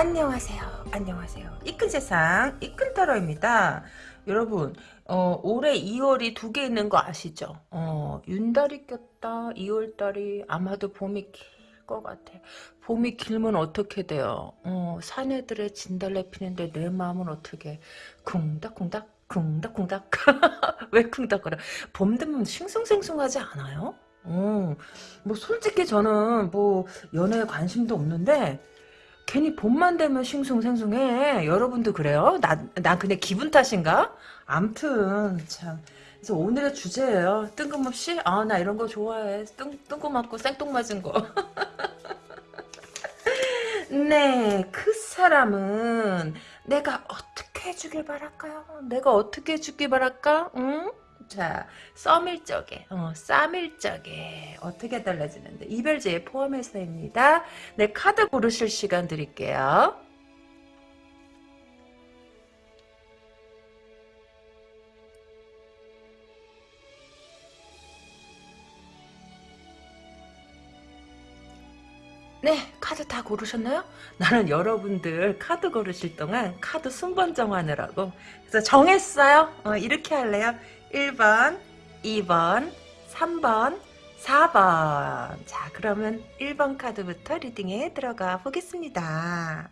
안녕하세요. 안녕하세요. 이끈 세상 이끈 타로입니다. 여러분 어, 올해 2월이 두 개 있는 거 아시죠? 어, 윤달이 꼈다. 2월달이 아마도 봄이 길 것 같아. 봄이 길면 어떻게 돼요? 어, 사내들의 진달래 피는데 내 마음은 어떻게 쿵닥쿵닥 쿵닥쿵닥 왜 쿵닥거려? 봄 되면 싱숭생숭하지 않아요? 어, 뭐 솔직히 저는 뭐 연애에 관심도 없는데 괜히 봄만 되면 싱숭생숭해. 여러분도 그래요? 나, 난 그냥 기분 탓인가? 암튼, 참. 그래서 오늘의 주제예요. 뜬금없이, 아, 나 이런 거 좋아해. 뜬, 뜬금없고 생뚱맞은 거. 네, 그 사람은 내가 어떻게 해주길 바랄까요? 내가 어떻게 해주길 바랄까? 응? 자, 썸일 적에, 어, 쌈일 적에 어떻게 달라지는데 이별제에 포함해서입니다. 네, 카드 고르실 시간 드릴게요. 네, 카드 다 고르셨나요? 나는 여러분들 카드 고르실 동안 카드 순번 정하느라고 그래서 정했어요. 어, 이렇게 할래요. 1번, 2번, 3번, 4번. 자, 그러면 1번 카드부터 리딩에 들어가 보겠습니다.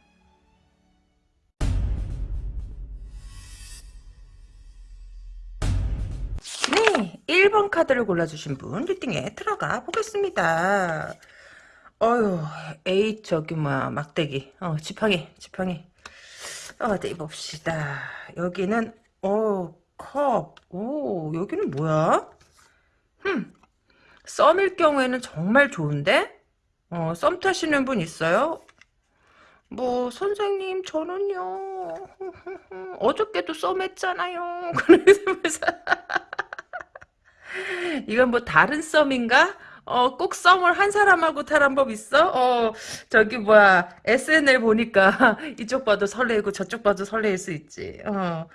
네, 1번 카드를 골라주신 분 리딩에 들어가 보겠습니다. 어휴, 에이, 저기, 뭐야, 막대기. 어, 지팡이, 지팡이. 어디 봅시다. 여기는, 어, 컵. 오, 여기는 뭐야? 흠. 썸일 경우에는 정말 좋은데? 어, 썸 타시는 분 있어요? 뭐, 선생님, 저는요, 어저께도 썸했잖아요. 그래서, 이건 뭐 다른 썸인가? 어, 꼭 썸을 한 사람하고 타란 법 있어? 어, 저기, 뭐야, SNL 보니까 이쪽 봐도 설레고 저쪽 봐도 설레일 수 있지. 어.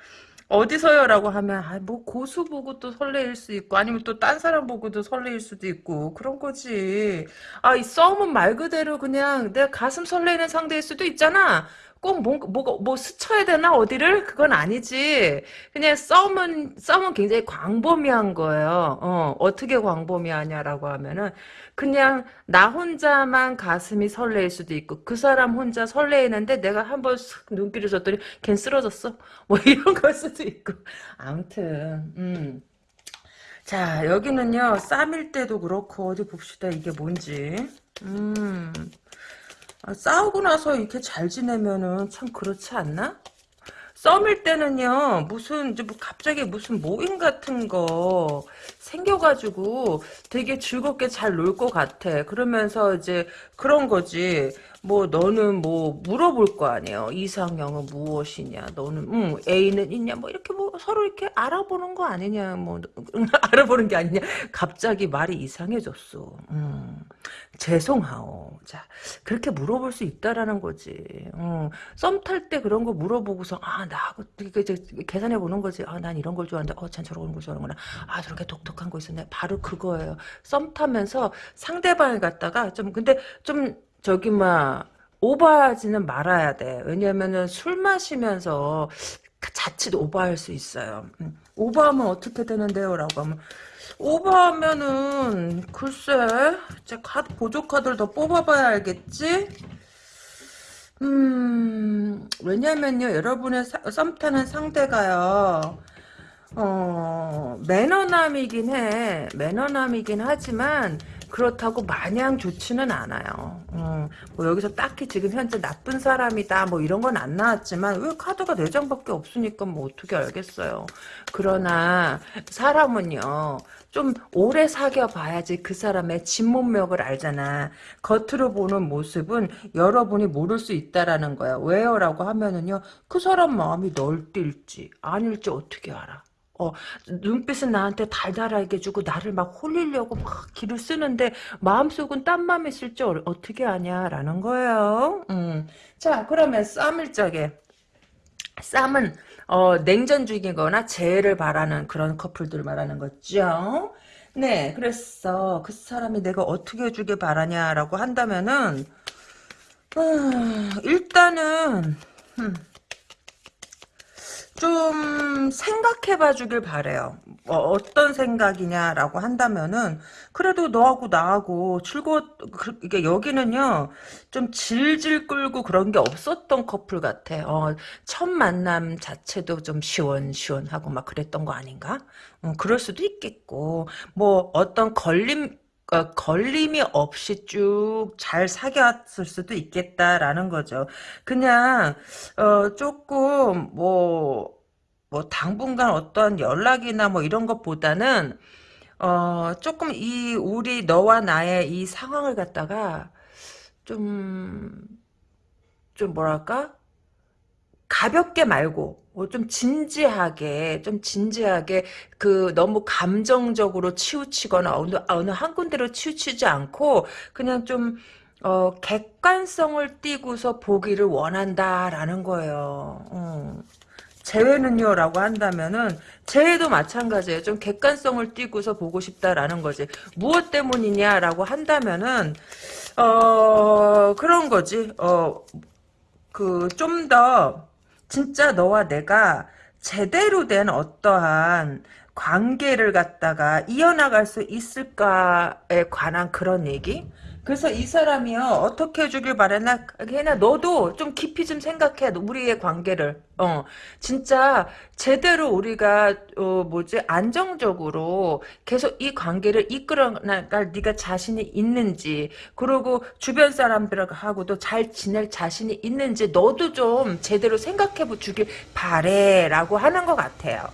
어디서요라고 하면 아, 뭐 고수 보고 또 설레일 수 있고 아니면 또 딴 사람 보고도 설레일 수도 있고 그런 거지. 아, 이 썸은 말 그대로 그냥 내 가슴 설레는 상대일 수도 있잖아. 꼭 뭐, 뭐, 뭐 스쳐야 되나 어디를? 그건 아니지. 그냥 썸은 썸은 굉장히 광범위한 거예요. 어, 어떻게 광범위하냐라고 하면은 그냥 나 혼자만 가슴이 설레일 수도 있고 그 사람 혼자 설레이는데 내가 한번 눈길을 줬더니 걘 쓰러졌어. 뭐 이런 걸 수도 있고. 아무튼 음. 자 여기는요 쌈일 때도 그렇고 어디 봅시다 이게 뭔지. 음. 아, 싸우고 나서 이렇게 잘 지내면은 참 그렇지 않나? 썸일 때는요 무슨 이제 뭐 갑자기 무슨 모임 같은 거 생겨가지고 되게 즐겁게 잘 놀 것 같아. 그러면서 이제 그런 거지. 뭐 너는 뭐 물어볼 거 아니에요. 이상형은 무엇이냐? 너는 음 애인은 있냐? 뭐 이렇게 뭐 서로 이렇게 알아보는 거 아니냐? 뭐 알아보는 게 아니냐? 갑자기 말이 이상해졌어. 음 죄송하오. 자 그렇게 물어볼 수 있다라는 거지. 음, 썸탈 때 그런 거 물어보고서 아 나하고 계산해 보는 거지. 아 난 이런 걸 좋아하는데 어 쟨 저런 걸 좋아하는구나. 아 저렇게 독특한 거 있었네. 바로 그거예요. 썸 타면서 상대방을 갖다가 좀 근데 좀 저기 막 오버하지는 말아야 돼. 왜냐면은 술 마시면서 자칫 오버할 수 있어요. 음, 오버하면 어떻게 되는데요? 라고 하면 오버하면은 글쎄 제 카드 보조 카드를 더 뽑아봐야 알겠지? 음 왜냐면요 여러분의 썸 타는 상대가요 어 매너남이긴 해 매너남이긴 하지만 그렇다고 마냥 좋지는 않아요. 음, 뭐 여기서 딱히 지금 현재 나쁜 사람이다 뭐 이런 건 안 나왔지만 왜 카드가 4장밖에 없으니까 뭐 어떻게 알겠어요. 그러나 사람은요. 좀 오래 사귀어 봐야지 그 사람의 진문맥을 알잖아. 겉으로 보는 모습은 여러분이 모를 수 있다라는 거야. 왜요? 라고 하면은요. 그 사람 마음이 널뛸지 아닐지 어떻게 알아. 어, 눈빛은 나한테 달달하게 주고 나를 막 홀리려고 막 기를 쓰는데 마음속은 딴 맘이 있을 줄 어떻게 아냐라는 거예요. 음. 자 그러면 쌈을 적에 쌈은 어, 냉전주의거나 재해를 바라는 그런 커플들 말하는 거죠. 네, 그래서 그 사람이 내가 어떻게 해주길 바라냐라고 한다면은 음, 일단은 음, 좀 생각해봐 주길 바래요. 어, 떤 생각이냐라고 한다면은 그래도 너하고 나하고 즐거워 그, 이게 여기는요 좀 질질 끌고 그런 게 없었던 커플 같아. 어, 첫 만남 자체도 좀 시원시원하고 막 그랬던 거 아닌가? 어, 그럴 수도 있겠고 뭐 어떤 걸림 어, 걸림이 없이 쭉 잘 사귀었을 수도 있겠다라는 거죠. 그냥 어, 조금 뭐뭐 당분간 어떤 연락이나 뭐 이런 것보다는 어 조금 이 우리 너와 나의 이 상황을 갖다가 좀좀 뭐랄까 가볍게 말고 뭐 좀 진지하게 좀 진지하게 그 너무 감정적으로 치우치거나 어느 어느 한 군데로 치우치지 않고 그냥 좀 어, 객관성을 띠고서 보기를 원한다라는 거예요. 어. 재회는요 라고 한다면은 재회도 마찬가지예요 좀 객관성을 띠고서 보고 싶다라는 거지 무엇 때문이냐 라고 한다면은 어 그런 거지 어 그 좀 더 진짜 너와 내가 제대로 된 어떠한 관계를 갖다가 이어나갈 수 있을까에 관한 그런 얘기 그래서 이 사람이요 어떻게 해주길 바랬나 걔나 너도 좀 깊이 좀 생각해 우리의 관계를 어 진짜 제대로 우리가 어 뭐지 안정적으로 계속 이 관계를 이끌어 나갈 네가 자신이 있는지 그리고 주변 사람들하고도 잘 지낼 자신이 있는지 너도 좀 제대로 생각해 주길 바래라고 하는 것 같아요.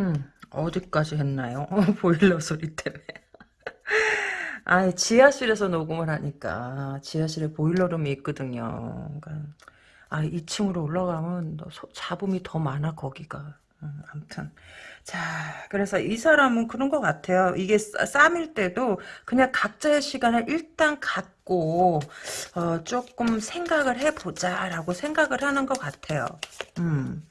음 어디까지 했나요? 보일러 소리 때문에. 아, 지하실에서 녹음을 하니까 지하실에 보일러룸이 있거든요. 그러니까 아, 2층으로 올라가면 소, 잡음이 더 많아 거기가. 음, 아무튼 자 그래서 이 사람은 그런 것 같아요. 이게 쌈일 때도 그냥 각자의 시간을 일단 갖고 어, 조금 생각을 해보자라고 생각을 하는 것 같아요. 음.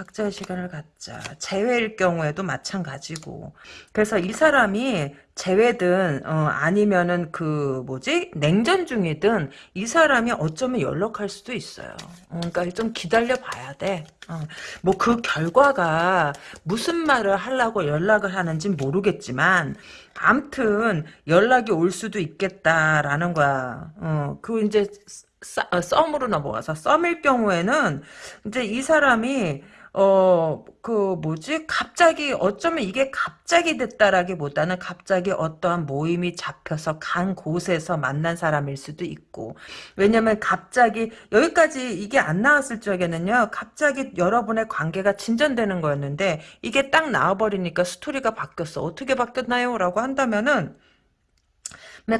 각자의 시간을 갖자. 재회일 경우에도 마찬가지고. 그래서 이 사람이 재회든 어, 아니면은 그 뭐지 냉전 중이든 이 사람이 어쩌면 연락할 수도 있어요. 어, 그러니까 좀 기다려 봐야 돼. 어, 뭐그 결과가 무슨 말을 하려고 연락을 하는지 모르겠지만 암튼 연락이 올 수도 있겠다라는 거야. 어, 그 이제 어, 썸으로 넘어가서 썸일 경우에는 이제 이 사람이 어, 그, 뭐지? 갑자기, 어쩌면 이게 갑자기 됐다라기보다는 갑자기 어떠한 모임이 잡혀서 간 곳에서 만난 사람일 수도 있고. 왜냐면 갑자기, 여기까지 이게 안 나왔을 적에는요, 갑자기 여러분의 관계가 진전되는 거였는데, 이게 딱 나와버리니까 스토리가 바뀌었어. 어떻게 바뀌었나요? 라고 한다면은,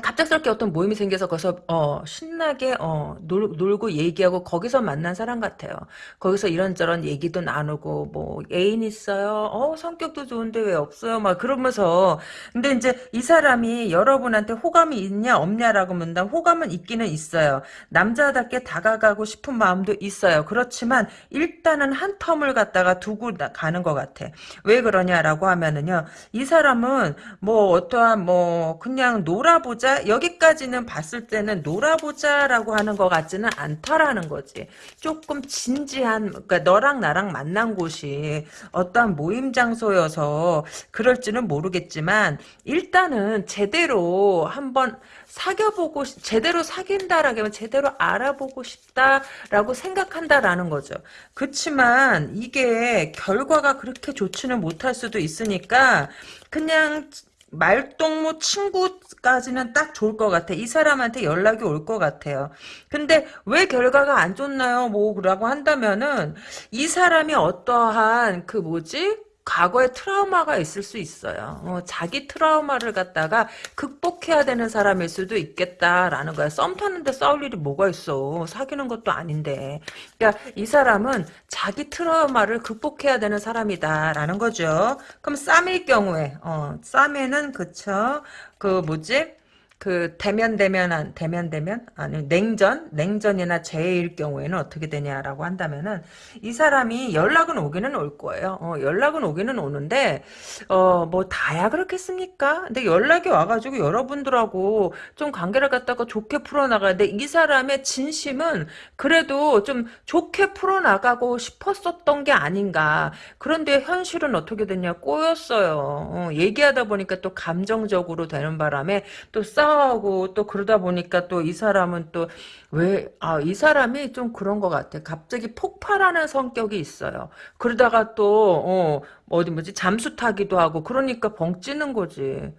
갑작스럽게 어떤 모임이 생겨서 거기서 어, 신나게 어, 놀, 놀고 얘기하고 거기서 만난 사람 같아요. 거기서 이런저런 얘기도 나누고 뭐 애인 있어요. 어 성격도 좋은데 왜 없어요? 막 그러면서 근데 이제 이 사람이 여러분한테 호감이 있냐 없냐라고 묻는다. 호감은 있기는 있어요. 남자답게 다가가고 싶은 마음도 있어요. 그렇지만 일단은 한 텀을 갖다가 두고 가는 것 같아. 왜 그러냐라고 하면은요. 이 사람은 뭐 어떠한 뭐 그냥 놀아보자 놀아보자 여기까지는 봤을 때는 놀아보자라고 하는 것 같지는 않다라는 거지. 조금 진지한 그러니까 너랑 나랑 만난 곳이 어떠한 모임 장소여서 그럴지는 모르겠지만 일단은 제대로 한번 사귀어보고 제대로 사귄다라면 제대로 알아보고 싶다라고 생각한다라는 거죠. 그렇지만 이게 결과가 그렇게 좋지는 못할 수도 있으니까 그냥 말동무 친구까지는 딱 좋을 것 같아. 이 사람한테 연락이 올 것 같아요. 근데 왜 결과가 안 좋나요? 뭐라고 한다면은 이 사람이 어떠한 그 뭐지? 과거에 트라우마가 있을 수 있어요. 어, 자기 트라우마를 갖다가 극복해야 되는 사람일 수도 있겠다라는 거야. 썸 타는데 싸울 일이 뭐가 있어. 사귀는 것도 아닌데. 그러니까 이 사람은 자기 트라우마를 극복해야 되는 사람이다라는 거죠. 그럼 쌈일 경우에 어, 쌈에는 그쵸. 그 뭐지? 그 대면 대면한 대면 대면 아니 냉전 냉전이나 재해일 경우에는 어떻게 되냐라고 한다면은 이 사람이 연락은 오기는 올 거예요. 어, 연락은 오기는 오는데 어 뭐 다야 그렇겠습니까? 근데 연락이 와가지고 여러분들하고 좀 관계를 갖다가 좋게 풀어나가는데 이 사람의 진심은 그래도 좀 좋게 풀어나가고 싶었었던 게 아닌가. 그런데 현실은 어떻게 됐냐 꼬였어요. 어, 얘기하다 보니까 또 감정적으로 되는 바람에 또 싸 우고 또 그러다 보니까 또 이 사람은 또 왜, 아, 이 사람이 좀 그런 것 같아. 갑자기 폭발하는 성격이 있어요. 그러다가 또, 어, 어디 뭐지, 잠수 타기도 하고, 그러니까 벙 찌는 거지.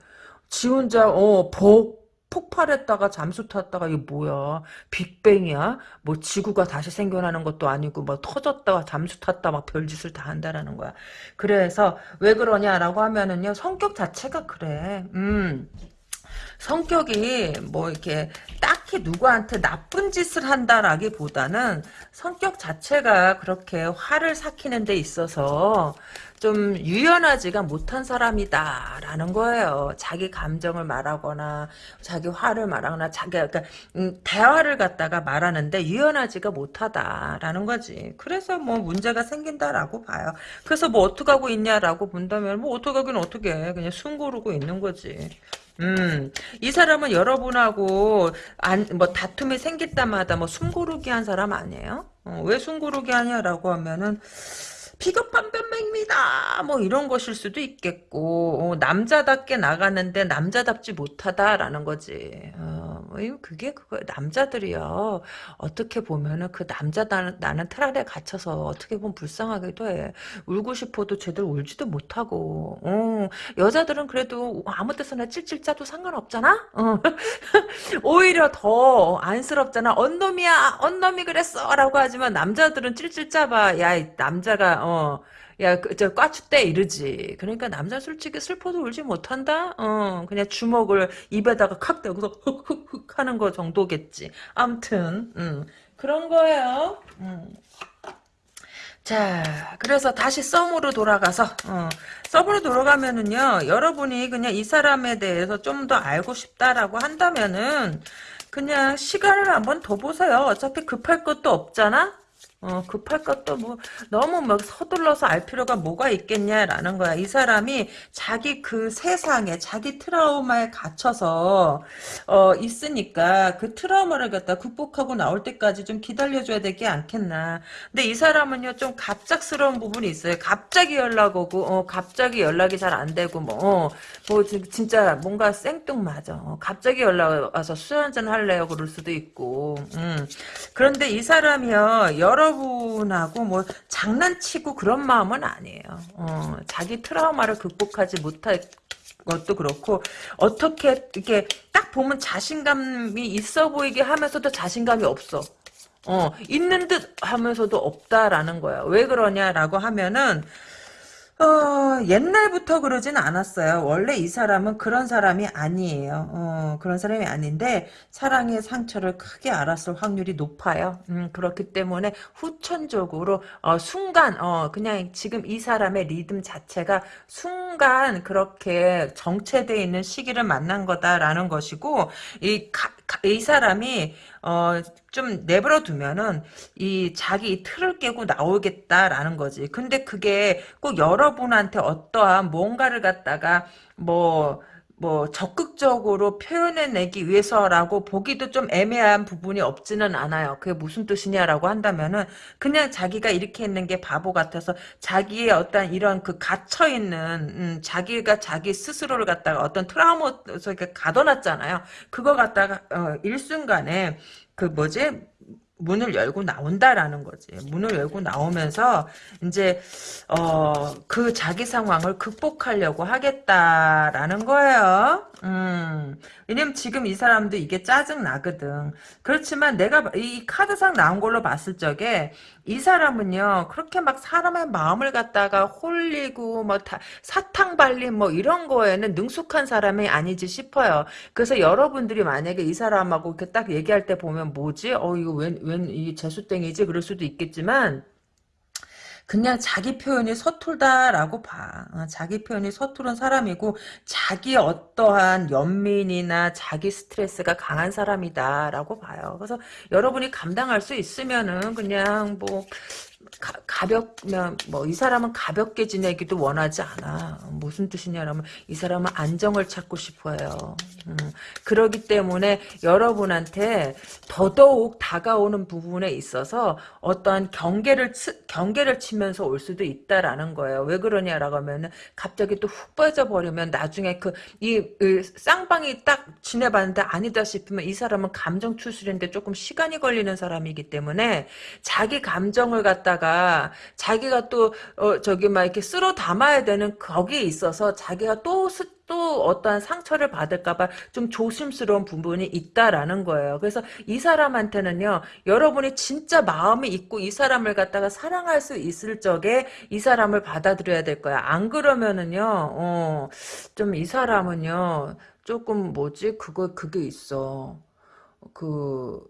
지 혼자, 어, 복, 폭발했다가 잠수 탔다가 이게 뭐야 빅뱅이야 뭐 지구가 다시 생겨나는 것도 아니고 뭐 터졌다가 잠수 탔다 막 별짓을 다 한다라는 거야 그래서 왜 그러냐라고 하면은요 성격 자체가 그래 음 성격이 뭐 이렇게 딱히 누구한테 나쁜 짓을 한다라기보다는 성격 자체가 그렇게 화를 삭히는 데 있어서 좀 유연하지가 못한 사람이다라는 거예요. 자기 감정을 말하거나 자기 화를 말하거나 자기 그러니까 음, 대화를 갖다가 말하는데 유연하지가 못하다라는 거지. 그래서 뭐 문제가 생긴다라고 봐요. 그래서 뭐 어떻게 하고 있냐라고 본다면 뭐 어떻게 하긴 어떻게 해. 그냥 숨 고르고 있는 거지. 음, 이 사람은 여러분하고 안, 뭐 다툼이 생길 때마다 뭐 숨고르기 한 사람 아니에요? 어, 왜 숨고르기 하냐라고 하면은 비겁한 변명입니다. 뭐 이런 것일 수도 있겠고 어, 남자답게 나가는데 남자답지 못하다라는 거지. 어, 뭐 그게 그거 남자들이요. 어떻게 보면은 그 남자 나는, 나는 틀 안에 갇혀서 어떻게 보면 불쌍하기도 해. 울고 싶어도 제대로 울지도 못하고. 어, 여자들은 그래도 아무 데서나 찔찔 짜도 상관없잖아. 어. 오히려 더 안쓰럽잖아. 언놈이야, 언놈이 그랬어라고 하지만 남자들은 찔찔 짜봐. 야, 남자가 어. 야, 그, 저, 꽈추대 이러지. 그러니까 남자 솔직히 슬퍼도 울지 못한다? 어, 그냥 주먹을 입에다가 칵 대고 흑흑흑 하는 거 정도겠지. 암튼, 음, 그런 거예요. 음. 자, 그래서 다시 썸으로 돌아가서, 어, 썸으로 돌아가면은요, 여러분이 그냥 이 사람에 대해서 좀 더 알고 싶다라고 한다면은, 그냥 시간을 한번 더 보세요. 어차피 급할 것도 없잖아? 어, 급할 것도 뭐, 너무 막 서둘러서 알 필요가 뭐가 있겠냐라는 거야. 이 사람이 자기 그 세상에, 자기 트라우마에 갇혀서, 어, 있으니까 그 트라우마를 갖다 극복하고 나올 때까지 좀 기다려줘야 되지 않겠나. 근데 이 사람은요, 좀 갑작스러운 부분이 있어요. 갑자기 연락 오고, 어, 갑자기 연락이 잘 안 되고, 뭐, 어, 뭐, 진짜 뭔가 생뚱맞아. 어, 갑자기 연락 와서 술 한잔 할래요? 그럴 수도 있고, 음. 그런데 이 사람이요, 여러 여러분하고 뭐 장난치고 그런 마음은 아니에요. 어, 자기 트라우마를 극복하지 못할 것도 그렇고 어떻게 이렇게 딱 보면 자신감이 있어 보이게 하면서도 자신감이 없어. 어, 있는 듯 하면서도 없다라는 거야. 왜 그러냐라고 하면은 어, 옛날부터 그러진 않았어요. 원래 이 사람은 그런 사람이 아니에요. 어, 그런 사람이 아닌데 사랑의 상처를 크게 알았을 확률이 높아요. 음, 그렇기 때문에 후천적으로 어, 순간 어, 그냥 지금 이 사람의 리듬 자체가 순간 그렇게 정체되어 있는 시기를 만난 거다라는 것이고 이, 가, 이 사람이 어, 좀 내버려 두면은 이 자기 틀을 깨고 나오겠다라는 거지. 근데 그게 꼭 여러분한테 어떠한 뭔가를 갖다가 뭐, 뭐 적극적으로 표현해내기 위해서라고 보기도 좀 애매한 부분이 없지는 않아요. 그게 무슨 뜻이냐라고 한다면은 그냥 자기가 이렇게 있는 게 바보 같아서 자기의 어떤 이런 그 갇혀 있는 음, 자기가 자기 스스로를 갖다가 어떤 트라우마 속에 가둬놨잖아요. 그거 갖다가 어, 일순간에 그 뭐지 문을 열고 나온다라는 거지. 문을 열고 나오면서 이제 어 그 자기 상황을 극복하려고 하겠다라는 거예요. 음. 왜냐면 지금 이 사람도 이게 짜증 나거든. 그렇지만 내가 이 카드상 나온 걸로 봤을 적에 이 사람은요 그렇게 막 사람의 마음을 갖다가 홀리고 뭐 다, 사탕 발림 뭐 이런 거에는 능숙한 사람이 아니지 싶어요. 그래서 여러분들이 만약에 이 사람하고 이렇게 딱 얘기할 때 보면 뭐지? 어 이거 웬웬이 재수땡이지 그럴 수도 있겠지만 그냥 자기 표현이 서툴다라고 봐. 어, 자기 표현이 서투른 사람이고 자기 어떠한 연민이나 자기 스트레스가 강한 사람이다라고 봐요. 그래서 여러분이 감당할 수 있으면은 그냥 뭐 가, 가볍면 뭐 이 사람은 가볍게 지내기도 원하지 않아. 무슨 뜻이냐면 이 사람은 안정을 찾고 싶어요. 음, 그러기 때문에 여러분한테 더더욱 다가오는 부분에 있어서 어떠한 경계를 치, 경계를 치면서 올 수도 있다라는 거예요. 왜 그러냐라고 하면은 갑자기 또 훅 빠져 버리면 나중에 그이 쌍방이 딱 지내봤는데 아니다 싶으면 이 사람은 감정 추스리는데 조금 시간이 걸리는 사람이기 때문에 자기 감정을 갖다 가 자기가 또 어, 저기 막 이렇게 쓸어 담아야 되는 거기에 있어서 자기가 또 스, 또 어떠한 상처를 받을까봐 좀 조심스러운 부분이 있다라는 거예요. 그래서 이 사람한테는요, 여러분이 진짜 마음이 있고 이 사람을 갖다가 사랑할 수 있을 적에 이 사람을 받아들여야 될 거야. 안 그러면은요, 어, 좀 이 사람은요, 조금 뭐지? 그거, 그게 있어. 그,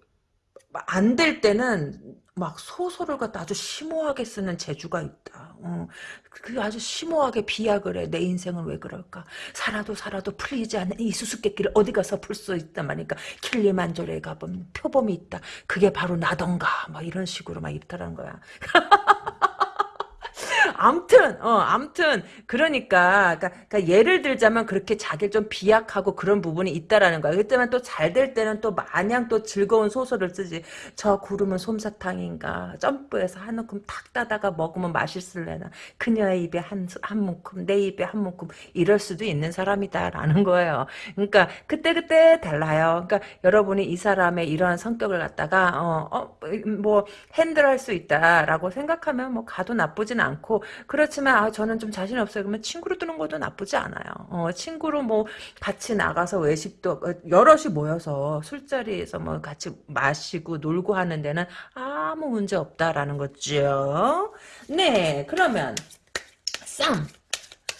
안 될 때는 막 소설을 갖다 아주 심오하게 쓰는 재주가 있다. 어, 그 아주 심오하게 비약을 해. 내 인생은 왜 그럴까? 살아도 살아도 풀리지 않는 이 수수께끼를 어디 가서 풀 수 있단 말이니까 킬리만조레에 가보면 표범이 있다. 그게 바로 나던가. 막 이런 식으로 막 입다라는 거야. 암튼, 어, 암튼, 그러니까, 그러니까, 그러니까 예를 들자면 그렇게 자기를 좀 비약하고 그런 부분이 있다라는 거야. 그때만 또 잘 될 때는 또 마냥 또 즐거운 소설을 쓰지. 저 구름은 솜사탕인가. 점프해서 한 움큼 탁 따다가 먹으면 맛있을래나. 그녀의 입에 한, 한 문큼, 내 입에 한 문큼. 이럴 수도 있는 사람이다라는 거예요. 그러니까, 그때 그때 달라요. 그러니까, 여러분이 이 사람의 이러한 성격을 갖다가, 어, 어, 뭐, 핸들할 수 있다라고 생각하면 뭐, 가도 나쁘진 않고, 그렇지만 아 저는 좀 자신 없어요. 그러면 친구로 두는 것도 나쁘지 않아요. 어, 친구로 뭐 같이 나가서 외식도 어, 여럿이 모여서 술자리에서 뭐 같이 마시고 놀고 하는 데는 아무 문제 없다라는 거죠. 네, 그러면 쌈,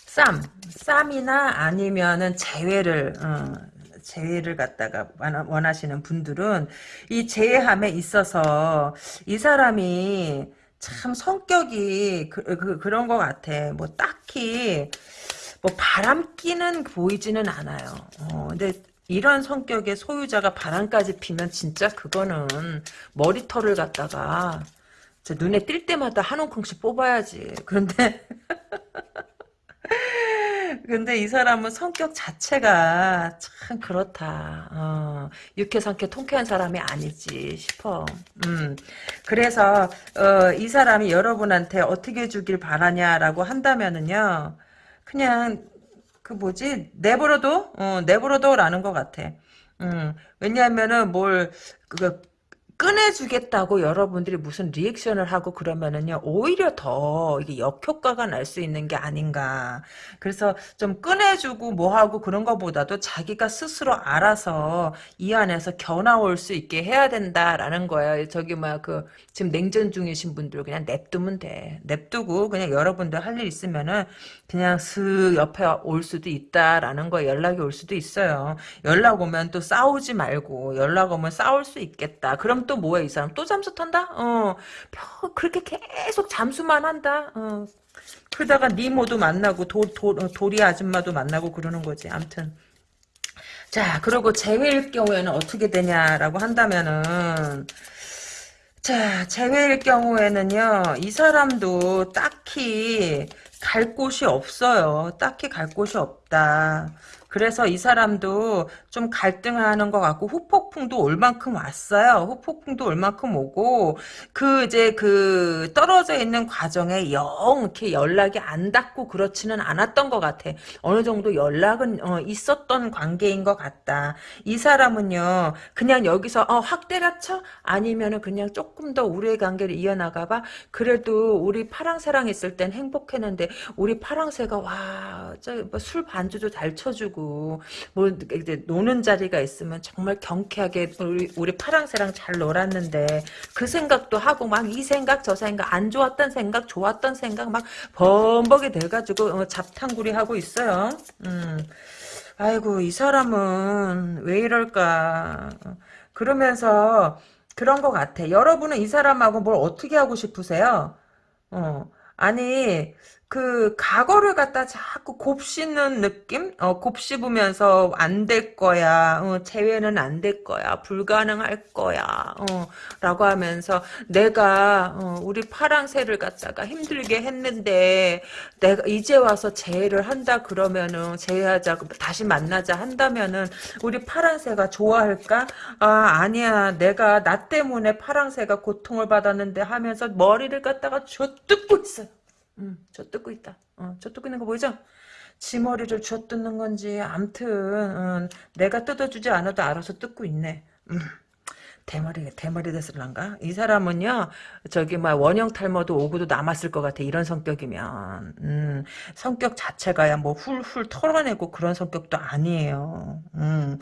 쌈, 쌈이나 아니면은 재회를 어, 재회를 갖다가 원하시는 분들은 이 재회함에 있어서 이 사람이 참 성격이 그, 그, 그런 것 같아. 뭐 딱히 뭐 바람기는 보이지는 않아요. 어, 근데 이런 성격의 소유자가 바람까지 피면 진짜 그거는 머리털을 갖다가 눈에 띌 때마다 한 움큼씩 뽑아야지. 그런데 근데 이 사람은 성격 자체가 참 그렇다. 어, 유쾌상쾌 통쾌한 사람이 아니지 싶어. 음, 그래서 어, 이 사람이 여러분한테 어떻게 주길 바라냐라고 한다면은요. 그냥 그 뭐지 내버려둬 어, 내버려둬라는 것 같아. 음, 왜냐하면은 뭘 그, 꺼내주겠다고 여러분들이 무슨 리액션을 하고 그러면은요 오히려 더 이게 역효과가 날 수 있는 게 아닌가. 그래서 좀 꺼내주고 뭐하고 그런 것보다도 자기가 스스로 알아서 이 안에서 견아올 수 있게 해야 된다라는 거예요. 저기 뭐야 그 지금 냉전 중이신 분들 그냥 냅두면 돼. 냅두고 그냥 여러분들 할 일 있으면은 그냥 슥 옆에 올 수도 있다라는 거 연락이 올 수도 있어요. 연락 오면 또 싸우지 말고 연락 오면 싸울 수 있겠다. 그럼 또 뭐야 이 사람 또 잠수 탄다? 어 그렇게 계속 잠수만 한다. 어 그러다가 니모도 만나고 도, 도, 도리 아줌마도 만나고 그러는 거지. 암튼 자 그리고 재회일 경우에는 어떻게 되냐라고 한다면은 자 재회일 경우에는요 이 사람도 딱히 갈 곳이 없어요. 딱히 갈 곳이 없 다. 그래서 이 사람도 좀 갈등하는 것 같고 후폭풍도 올 만큼 왔어요. 후폭풍도 올 만큼 오고 그 이제 그 떨어져 있는 과정에 영 이렇게 연락이 안 닿고 그렇지는 않았던 것 같아. 어느 정도 연락은 어, 있었던 관계인 것 같다. 이 사람은요 그냥 여기서 어, 확 때려쳐 아니면은 그냥 조금 더 우리의 관계를 이어나가봐. 그래도 우리 파랑새랑 있을 땐 행복했는데 우리 파랑새가 와저술 반 주도 잘 쳐주고 뭐 이제 노는 자리가 있으면 정말 경쾌하게 우리 우리 파랑새랑 잘 놀았는데 그 생각도 하고 막 이 생각 저 생각 안 좋았던 생각 좋았던 생각 막 범벅이 돼가지고 어, 잡탕구리 하고 있어요. 음. 아이고 이 사람은 왜 이럴까 그러면서 그런 것 같아. 여러분은 이 사람하고 뭘 어떻게 하고 싶으세요? 어. 아니 그 과거를 갖다 자꾸 곱씹는 느낌? 어, 곱씹으면서 안 될 거야. 어, 재회는 안 될 거야. 불가능할 거야. 어, 라고 하면서 내가 어, 우리 파랑새를 갖다가 힘들게 했는데 내가 이제 와서 재회를 한다 그러면은 재회하자 다시 만나자 한다면은 우리 파랑새가 좋아할까? 아 아니야. 내가 나 때문에 파랑새가 고통을 받았는데 하면서 머리를 갖다가 쥐어뜯고 있어요. 음, 저 뜯고 있다. 어, 저 뜯고 있는 거 보이죠? 지 머리를 쥐어 뜯는 건지 암튼 음, 내가 뜯어주지 않아도 알아서 뜯고 있네. 음, 대머리 대머리 됐을란가? 이 사람은요 저기 막 원형 탈모도 오고도 남았을 것 같아. 이런 성격이면 음, 성격 자체가야 뭐 훌훌 털어내고 그런 성격도 아니에요. 음.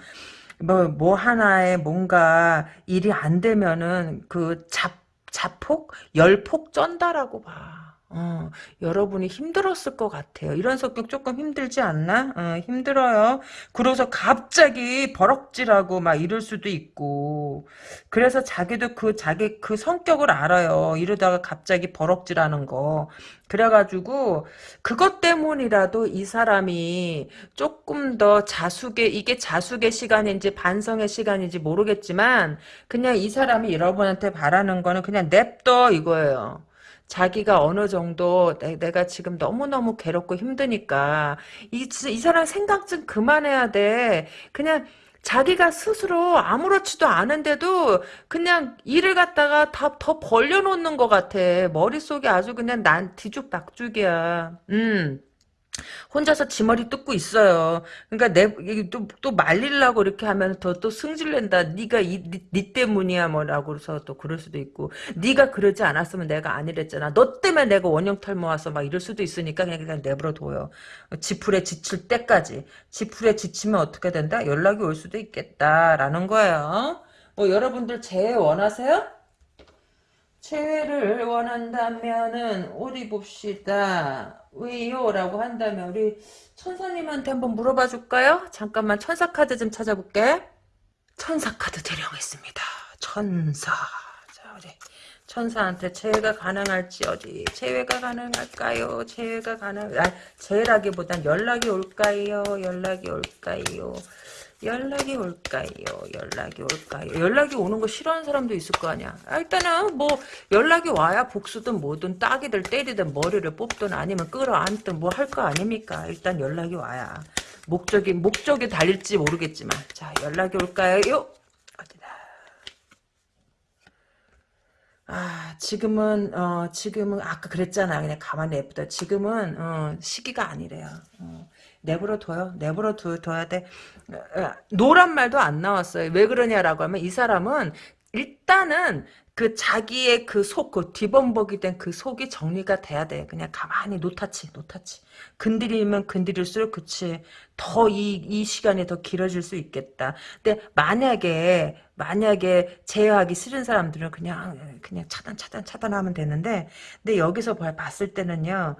뭐, 뭐 하나에 뭔가 일이 안 되면은 그 잡, 자폭? 열폭 쩐다라고 봐. 어, 여러분이 힘들었을 것 같아요. 이런 성격 조금 힘들지 않나? 어, 힘들어요. 그래서 갑자기 버럭질하고 막 이럴 수도 있고. 그래서 자기도 그 자기 그 성격을 알아요. 이러다가 갑자기 버럭질하는 거. 그래가지고 그것 때문이라도 이 사람이 조금 더 자숙의 이게 자숙의 시간인지 반성의 시간인지 모르겠지만 그냥 이 사람이 여러분한테 바라는 거는 그냥 냅둬 이거예요. 자기가 어느 정도 내, 가 지금 너무너무 괴롭고 힘드니까 이, 이 사람 생각 좀 그만해야 돼. 그냥 자기가 스스로 아무렇지도 않은데도 그냥 일을 갖다가 다 더 벌려놓는 것 같아. 머릿속에 아주 그냥 난 뒤죽박죽이야. 음. 혼자서 지 머리 뜯고 있어요. 그러니까 내또 또 말리려고 이렇게 하면 더 또 승질낸다. 네가 이, 니, 니 때문이야 뭐라고 그래서 또 그럴 수도 있고 네가 그러지 않았으면 내가 아니랬잖아. 너 때문에 내가 원형 탈모 와서 막 이럴 수도 있으니까 그냥 그냥 내버려 둬요. 지풀에 지칠 때까지. 지풀에 지치면 어떻게 된다? 연락이 올 수도 있겠다라는 거예요. 뭐 여러분들 재회 원하세요? 재회를 원한다면은 어디 봅시다. 왜요? 라고 한다면 우리 천사님한테 한번 물어봐 줄까요? 잠깐만 천사 카드 좀 찾아볼게. 천사 카드 대령했습니다. 천사. 자, 우리 천사한테 재회가 가능할지 어디 재회가 가능할까요? 재회가 가능 아 재회라기보단 연락이 올까요? 연락이 올까요? 연락이 올까요? 연락이 올까요? 연락이 오는 거 싫어하는 사람도 있을 거 아니야. 아, 일단은 뭐 연락이 와야 복수든 뭐든 따기들 때리든 머리를 뽑든 아니면 끌어안든 뭐 할 거 아닙니까? 일단 연락이 와야. 목적이 목적이 달릴지 모르겠지만 자 연락이 올까요? 어디다. 아 지금은 어 지금은 아까 그랬잖아 그냥 가만히 냅둬 지금은 어 시기가 아니래요 어. 내버려 둬요. 내버려 둬, 둬야 돼. 노란 말도 안 나왔어요. 왜 그러냐라고 하면 이 사람은 일단은 그 자기의 그 속, 그 뒤범벅이 된 그 속이 정리가 돼야 돼. 그냥 가만히 노타치, 노타치. 건드리면 건드릴수록 그치. 더 이, 이 시간이 더 길어질 수 있겠다. 근데 만약에, 만약에 제어하기 싫은 사람들은 그냥, 그냥 차단, 차단, 차단하면 되는데, 근데 여기서 봤을 때는요,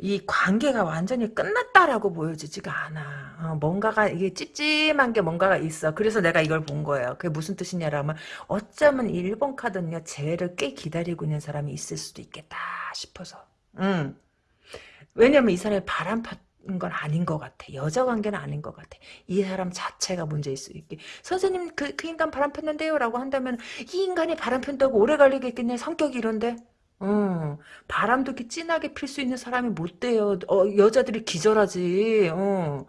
이 관계가 완전히 끝났다라고 보여지지가 않아. 어, 뭔가가 이게 찝찝한 게 뭔가가 있어. 그래서 내가 이걸 본 거예요. 그게 무슨 뜻이냐라면 어쩌면 1번 카드는요. 재회를 꽤 기다리고 있는 사람이 있을 수도 있겠다 싶어서. 음. 왜냐면 이 사람이 바람 팠건 아닌 것 같아. 여자 관계는 아닌 것 같아. 이 사람 자체가 문제일 수 있게. 선생님 그, 그 인간 바람 폈는데요? 라고 한다면 이 인간이 바람 핀다고 오래 걸리겠겠네. 성격이 이런데. 어, 바람도 이렇게 진하게 필 수 있는 사람이 못 돼요. 어, 여자들이 기절하지. 어.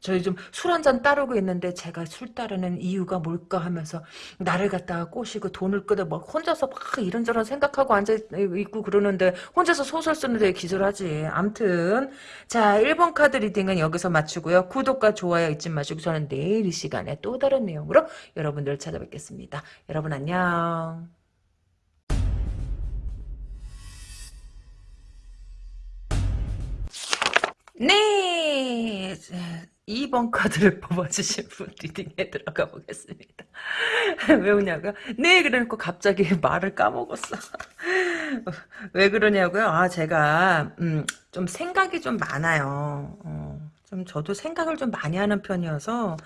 저희 좀 술 한 잔 따르고 있는데 제가 술 따르는 이유가 뭘까 하면서 나를 갖다가 꼬시고 돈을 끄다 막 혼자서 막 이런저런 생각하고 앉아 있고 그러는데 혼자서 소설 쓰는데 기절하지. 암튼 자 1번 카드 reading은 여기서 마치고요. 구독과 좋아요 잊지 마시고 저는 내일 이 시간에 또 다른 내용으로 여러분들 찾아뵙겠습니다. 여러분 안녕. 네. 2번 카드를 뽑아주신 분 리딩에 들어가 보겠습니다. 왜 우냐고요? 네, 그래놓고 갑자기 말을 까먹었어. 왜 그러냐고요? 아, 제가, 음, 좀 생각이 좀 많아요. 어, 좀 저도 생각을 좀 많이 하는 편이어서,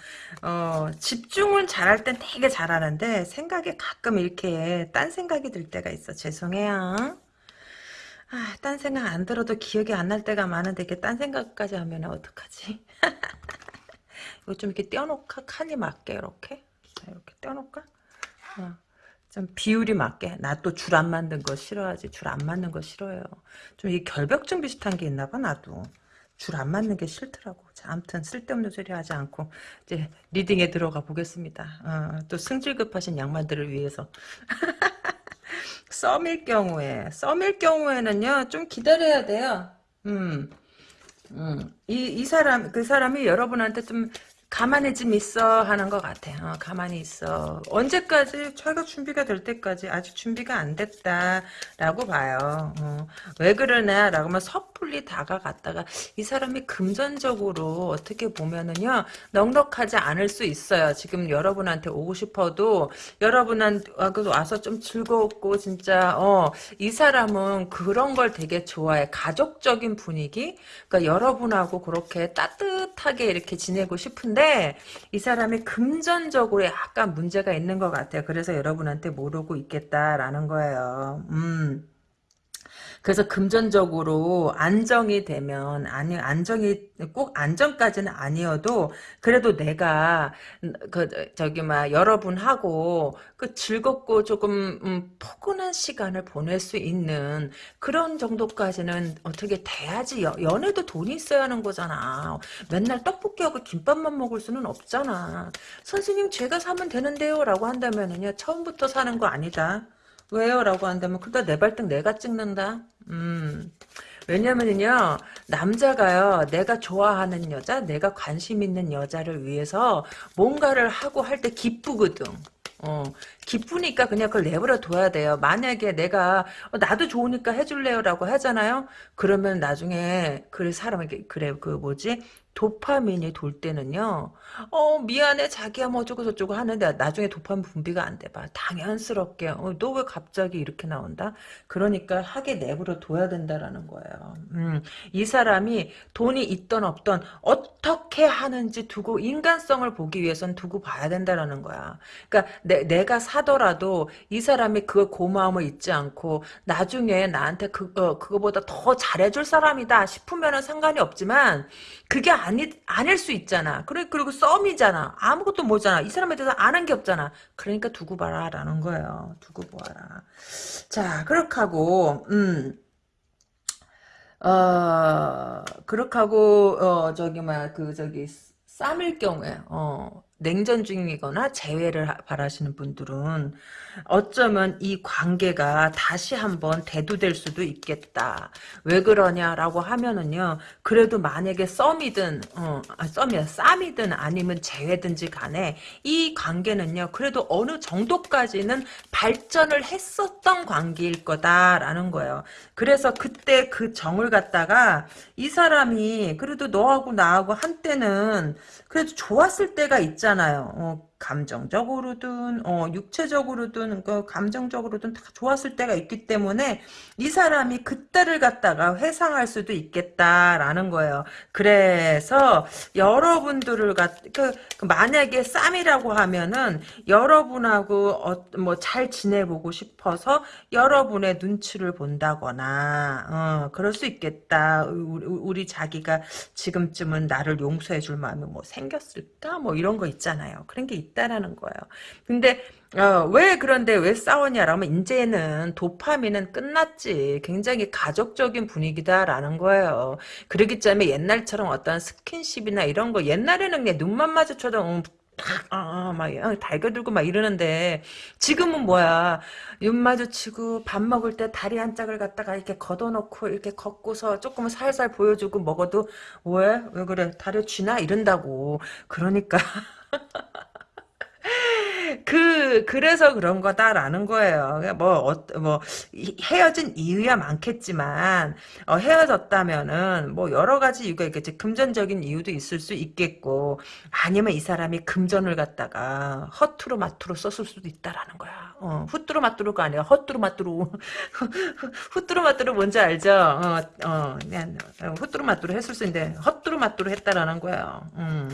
어, 집중을 잘할 땐 되게 잘하는데, 생각이 가끔 이렇게 딴 생각이 들 때가 있어. 죄송해요. 아, 딴 생각 안 들어도 기억이 안 날 때가 많은데 이렇게 딴 생각까지 하면 어떡하지? 이거 좀 이렇게 떼어놓을까? 칸이 맞게 이렇게 이렇게 떼어놓을까? 어. 좀 비율이 맞게. 나 또 줄안 맞는 거 싫어하지. 줄 안 맞는 거 싫어요. 좀 이 결벽증 비슷한 게 있나 봐 나도. 줄 안 맞는 게 싫더라고. 자, 아무튼 쓸데없는 소리 하지 않고 이제 리딩에 들어가 보겠습니다. 어, 또 승질 급하신 양반들을 위해서. 썸일 경우에 썸일 경우에는요 좀 기다려야 돼요. 음, 음, 이, 이 사람 그 사람이 여러분한테 좀 가만히 좀 있어 하는 것 같아. 어, 가만히 있어. 언제까지 자기가 준비가 될 때까지 아직 준비가 안 됐다라고 봐요. 어, 왜 그러냐라고 하면 섣불리 다가갔다가 이 사람이 금전적으로 어떻게 보면은요 넉넉하지 않을 수 있어요. 지금 여러분한테 오고 싶어도 여러분한테 와서 좀 즐거웠고 진짜 어, 이 사람은 그런 걸 되게 좋아해. 가족적인 분위기. 그러니까 여러분하고 그렇게 따뜻하게 이렇게 지내고 싶은데 있는데 이 사람이 금전적으로 약간 문제가 있는 것 같아요. 그래서 여러분한테 모르고 있겠다라는 거예요. 음. 그래서 금전적으로 안정이 되면 아니 안정이 꼭 안정까지는 아니어도 그래도 내가 그 저기 막 여러분하고 그 즐겁고 조금 음, 포근한 시간을 보낼 수 있는 그런 정도까지는 어떻게 돼야지 여, 연애도 돈이 있어야 하는 거잖아. 맨날 떡볶이하고 김밥만 먹을 수는 없잖아. 선생님 제가 사면 되는데요 라고 한다면은요 처음부터 사는 거 아니다. 왜요? 라고 한다면 그다 내 발등 내가 찍는다. 음. 왜냐면요 남자가요 내가 좋아하는 여자 내가 관심 있는 여자를 위해서 뭔가를 하고 할 때 기쁘거든 어, 기쁘니까 그냥 그걸 내버려 둬야 돼요. 만약에 내가 어, 나도 좋으니까 해줄래요라고 하잖아요. 그러면 나중에 그 사람에게 그래 그 뭐지 도파민이 돌 때는요. 어 미안해 자기야 뭐 어쩌고 저쩌고 하는데 나중에 도파민 분비가 안 돼봐. 당연스럽게 어, 너 왜 갑자기 이렇게 나온다? 그러니까 하게 내버려 둬야 된다라는 거예요. 음, 이 사람이 돈이 있던 없던 어떻게 하는지 두고 인간성을 보기 위해선 두고 봐야 된다라는 거야. 그러니까 내, 내가 사더라도 이 사람이 그 고마움을 잊지 않고 나중에 나한테 그거 그거보다 더 잘해줄 사람이다 싶으면 은 상관이 없지만 그게 아니, 아닐 수 있잖아. 그래, 그리고 썸이잖아. 아무것도 모잖아. 이 사람에 대해서 아는 게 없잖아. 그러니까 두고 봐라. 라는 거예요. 두고 보아라. 자, 그렇게 하고, 음, 어, 그렇게 하고, 어, 저기, 막, 그, 저기, 쌈일 경우에, 어, 냉전 중이거나 재회를 바라시는 분들은 어쩌면 이 관계가 다시 한번 대두될 수도 있겠다. 왜 그러냐라고 하면은요. 그래도 만약에 썸이든 어, 아, 썸이야 쌈이든 아니면 재회든지 간에 이 관계는요. 그래도 어느 정도까지는 발전을 했었던 관계일 거다라는 거예요. 그래서 그때 그 정을 갖다가 이 사람이 그래도 너하고 나하고 한때는 그래도 좋았을 때가 있잖아요. 어, 감정적으로든 어, 육체적으로든 그 감정적으로든 다 좋았을 때가 있기 때문에 이 사람이 그때를 갖다가 회상할 수도 있겠다라는 거예요. 그래서 여러분들을 갖, 그, 그 만약에 쌈이라고 하면은 여러분하고 어, 뭐잘 지내보고 싶어서 여러분의 눈치를 본다거나 어, 그럴 수 있겠다. 우리, 우리 자기가 지금쯤은 나를 용서해줄 마음이 뭐 생겼을까? 뭐 이런 거 있잖아요. 그런 게 있 다라는 거예요. 근데 어, 왜 그런데 왜 싸웠냐라면 이제는 도파민은 끝났지. 굉장히 가족적인 분위기다라는 거예요. 그러기 때문에 옛날처럼 어떤 스킨십이나 이런 거 옛날에는 그냥 눈만 마주쳐도 음, 아, 아, 막, 달겨들고 막 이러는데, 지금은 뭐야. 눈 마주치고, 밥 먹을 때 다리 한 짝을 갖다가 이렇게 걷어놓고, 이렇게 걷고서 조금 살살 보여주고 먹어도, 왜? 왜 그래? 다리 쥐나? 이런다고. 그러니까. 그 그래서 그런 거다라는 거예요. 뭐, 어, 뭐 헤어진 이유야 많겠지만 어, 헤어졌다면은 뭐 여러 가지 이유가 있겠지. 금전적인 이유도 있을 수 있겠고 아니면 이 사람이 금전을 갖다가 허투루 마투루 썼을 수도 있다라는 거야. 어, 후뚜루 마뚜루가 아니라 헛뚜루 마뚜루 후뚜루 마뚜루 뭔지 알죠? 어, 어, 후뚜루 마뚜루 했을 수 있는데 헛뚜루 마뚜루 했다라는 거예요. 음.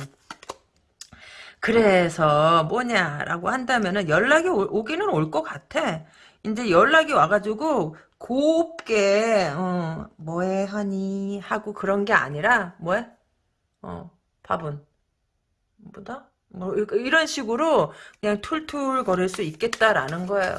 그래서 뭐냐라고 한다면은 연락이 오, 기는 올 것 같아. 이제 연락이 와가지고 곱게 어, 뭐해 하니 하고 그런 게 아니라 뭐해? 어 밥은 뭐다? 뭐 이런 식으로 그냥 툴툴 거릴 수 있겠다라는 거예요.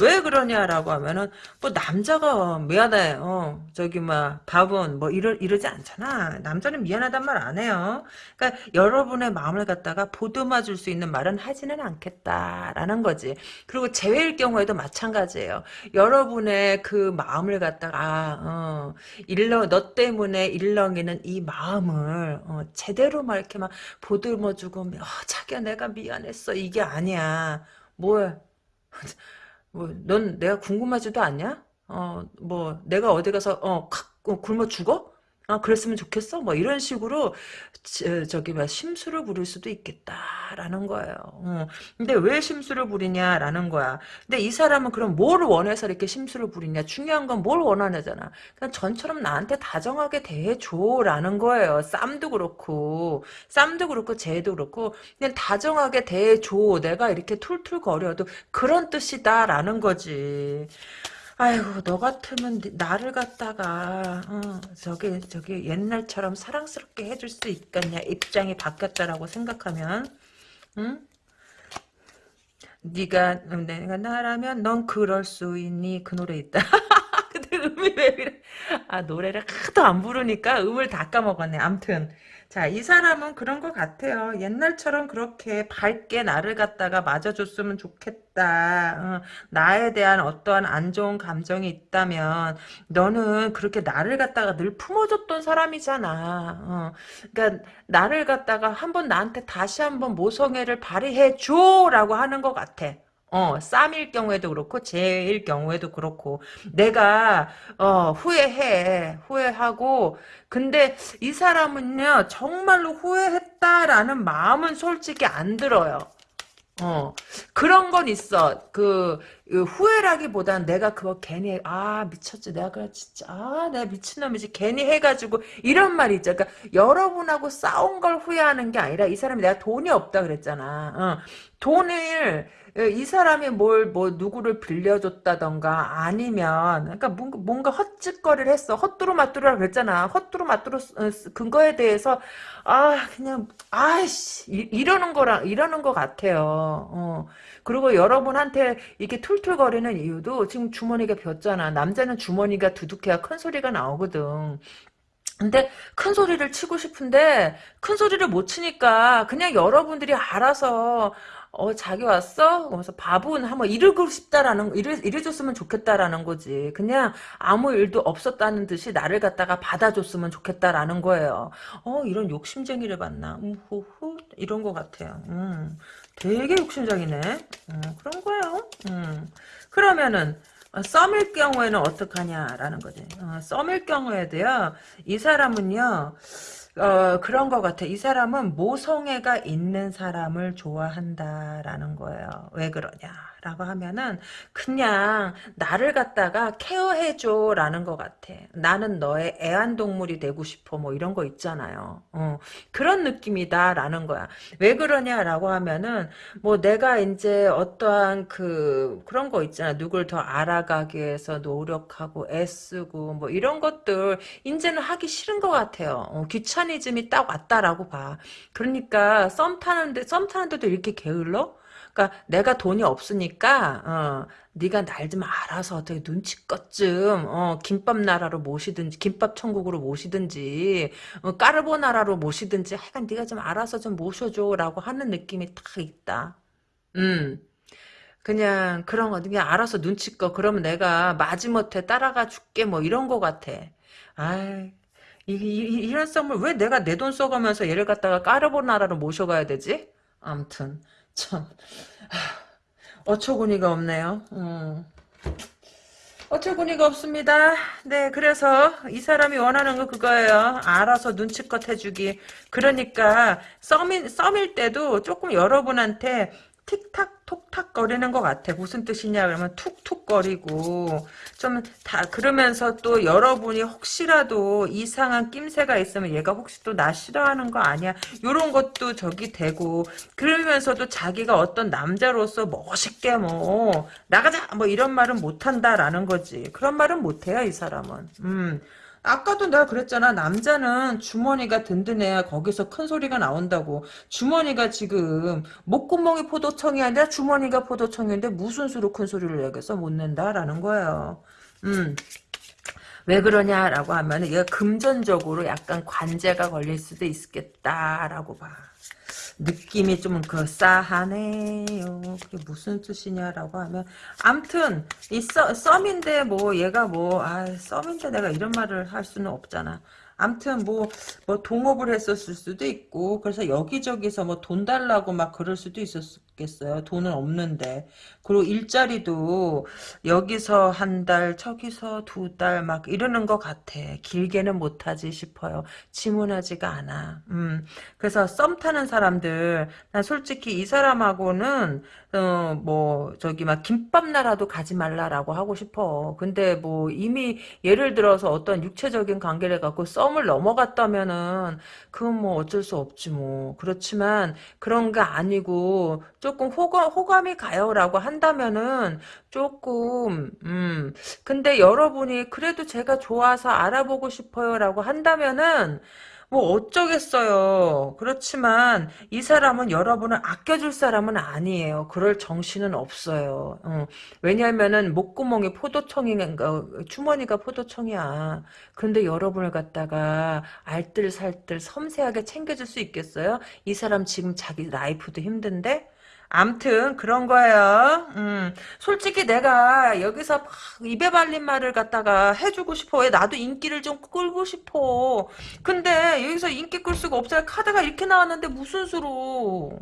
왜 그러냐라고 하면은 뭐 남자가 미안해. 어 저기 막 밥은 뭐 이러 이러지 않잖아. 남자는 미안하단 말 안 해요. 그러니까 여러분의 마음을 갖다가 보듬어 줄 수 있는 말은 하지는 않겠다라는 거지. 그리고 재회일 경우에도 마찬가지예요. 여러분의 그 마음을 갖다가 어 일렁 너 때문에 일렁이는 이 마음을 어, 제대로 막 이렇게 막 보듬어 주고 어, 자기야 내가 미안했어. 이게 아니야. 뭐야 뭐넌 내가 궁금하지도 않냐? 어뭐 내가 어디 가서 어, 어 굶어 죽어 아, 그랬으면 좋겠어? 뭐, 이런 식으로, 저, 저기, 막, 심술을 부릴 수도 있겠다라는 거예요. 어. 근데 왜 심술을 부리냐라는 거야. 근데 이 사람은 그럼 뭘 원해서 이렇게 심술을 부리냐? 중요한 건 뭘 원하냐잖아. 그냥 전처럼 나한테 다정하게 대해줘라는 거예요. 쌈도 그렇고, 쌈도 그렇고, 쟤도 그렇고, 그냥 다정하게 대해줘. 내가 이렇게 툴툴거려도 그런 뜻이다라는 거지. 아이고 너 같으면 나를 갖다가 어, 저기 저기 옛날처럼 사랑스럽게 해줄 수 있겠냐 입장이 바뀌었다라고 생각하면 응? 네가 내가 나라면 넌 그럴 수 있니? 그 노래 있다. 근데 음이 왜 이래? 아 노래를 하도 안 부르니까 음을 다 까먹었네. 암튼 자, 이 사람은 그런 것 같아요. 옛날처럼 그렇게 밝게 나를 갖다가 맞아줬으면 좋겠다. 어, 나에 대한 어떠한 안 좋은 감정이 있다면 너는 그렇게 나를 갖다가 늘 품어줬던 사람이잖아. 어, 그러니까 나를 갖다가 한번 나한테 다시 한번 모성애를 발휘해줘라고 하는 것 같아. 어, 쌈일 경우에도 그렇고, 제일 경우에도 그렇고, 내가, 어, 후회해. 후회하고, 근데 이 사람은요, 정말로 후회했다라는 마음은 솔직히 안 들어요. 어, 그런 건 있어. 그, 그 후회라기보단 내가 그거 괜히, 아, 미쳤지. 내가 그래, 진짜, 아, 내가 미친놈이지. 괜히 해가지고, 이런 말이 있죠. 그러니까, 여러분하고 싸운 걸 후회하는 게 아니라, 이 사람이 내가 돈이 없다 그랬잖아. 어, 돈을, 예, 이 사람이 뭘, 뭐, 누구를 빌려줬다던가, 아니면, 그러니까 뭔가, 헛짓거리를 했어. 헛두루 마뚜루라고 그랬잖아. 헛두루 마뚜루 어, 근거에 대해서, 아, 그냥, 아이씨, 이, 러는 거랑, 이러는 것 같아요. 어. 그리고 여러분한테 이렇게 툴툴거리는 이유도 지금 주머니가 ቢ었잖아. 남자는 주머니가 두둑해야 큰 소리가 나오거든. 근데 큰 소리를 치고 싶은데 큰 소리를 못 치니까 그냥 여러분들이 알아서 어 자기 왔어? 그래서 밥은 한번 이르고 싶다라는 이래 이래줬으면 좋겠다라는 거지. 그냥 아무 일도 없었다는 듯이 나를 갖다가 받아줬으면 좋겠다라는 거예요. 어 이런 욕심쟁이를 봤나? 우후후 이런 것 같아요. 음, 되게 욕심쟁이네. 음, 그런 거예요. 음. 그러면은 어, 썸일 경우에는 어떡하냐라는 거지. 어, 썸일 경우에도요. 이 사람은요. 어, 그런 것 같아. 이 사람은 모성애가 있는 사람을 좋아한다라는 거예요. 왜 그러냐. 라고 하면은 그냥 나를 갖다가 케어해줘 라는 것 같아. 나는 너의 애완동물이 되고 싶어. 뭐 이런 거 있잖아요. 어, 그런 느낌이다 라는 거야. 왜 그러냐 라고 하면은 뭐 내가 이제 어떠한 그 그런 거 있잖아. 누굴 더 알아가기 위해서 노력하고 애쓰고 뭐 이런 것들 이제는 하기 싫은 것 같아요. 어, 귀차니즘이 딱 왔다라고 봐. 그러니까 썸 타는데 썸 타는데도 이렇게 게을러? 그러니까 내가 돈이 없으니까 어, 네가 날 좀 알아서 어떻게 눈치껏 좀 어, 김밥 나라로 모시든지 김밥 천국으로 모시든지 어, 까르보 나라로 모시든지 하여간 네가 좀 알아서 좀 모셔줘라고 하는 느낌이 딱 있다. 음. 그냥 그런 거 그냥 알아서 눈치껏 그러면 내가 마지못해 따라가 줄게 뭐 이런 거 같아. 아이 이, 이, 이런 썸을 왜 내가 내 돈 써가면서 얘를 갖다가 까르보나라로 모셔가야 되지? 암튼 참 어처구니가 없네요. 음. 어처구니가 없습니다. 네, 그래서 이 사람이 원하는 거 그거예요. 알아서 눈치껏 해주기. 그러니까 썸인, 썸일 때도 조금 여러분한테 틱탁 톡탁 거리는 것 같아. 무슨 뜻이냐 그러면 툭툭 거리고 좀 다 그러면서 또 여러분이 혹시라도 이상한 낌새가 있으면 얘가 혹시 또 나 싫어하는 거 아니야? 요런 것도 저기 되고 그러면서도 자기가 어떤 남자로서 멋있게 뭐 나가자 뭐 이런 말은 못한다라는 거지. 그런 말은 못해요 이 사람은. 음. 아까도 내가 그랬잖아. 남자는 주머니가 든든해야 거기서 큰 소리가 나온다고. 주머니가 지금 목구멍이 포도청이 아니라 주머니가 포도청인데 무슨 수로 큰 소리를 내겠어 못 낸다라는 거예요. 음. 왜 그러냐라고 하면 얘가 금전적으로 약간 관제가 걸릴 수도 있겠다라고 봐. 느낌이 좀 그 싸하네요. 그게 무슨 뜻이냐라고 하면 암튼 이 썸, 썸인데 뭐 얘가 뭐 아 썸인데 내가 이런 말을 할 수는 없잖아. 암튼 뭐, 뭐 동업을 했었을 수도 있고 그래서 여기저기서 뭐 돈 달라고 막 그럴 수도 있었 겠어요. 돈은 없는데 그리고 일자리도 여기서 한 달, 저기서 두 달 막 이러는 것 같아. 길게는 못하지 싶어요. 지문하지가 않아. 음. 그래서 썸 타는 사람들, 난 솔직히 이 사람하고는 어, 뭐, 저기, 막, 김밥 나라도 가지 말라라고 하고 싶어. 근데 뭐, 이미, 예를 들어서 어떤 육체적인 관계를 갖고 썸을 넘어갔다면은, 그건 뭐 어쩔 수 없지 뭐. 그렇지만, 그런 게 아니고, 조금 호감, 호감이 가요라고 한다면은, 조금, 음. 근데 여러분이, 그래도 제가 좋아서 알아보고 싶어요라고 한다면은, 뭐 어쩌겠어요. 그렇지만 이 사람은 여러분을 아껴줄 사람은 아니에요. 그럴 정신은 없어요. 어. 왜냐하면은 목구멍이 포도청인가 주머니가 포도청이야. 그런데 여러분을 갖다가 알뜰살뜰 섬세하게 챙겨줄 수 있겠어요? 이 사람 지금 자기 라이프도 힘든데? 암튼 그런 거예요. 음, 솔직히 내가 여기서 막 입에 발린 말을 갖다가 해주고 싶어. 왜 나도 인기를 좀 끌고 싶어. 근데 여기서 인기 끌 수가 없어요. 카드가 이렇게 나왔는데 무슨 수로.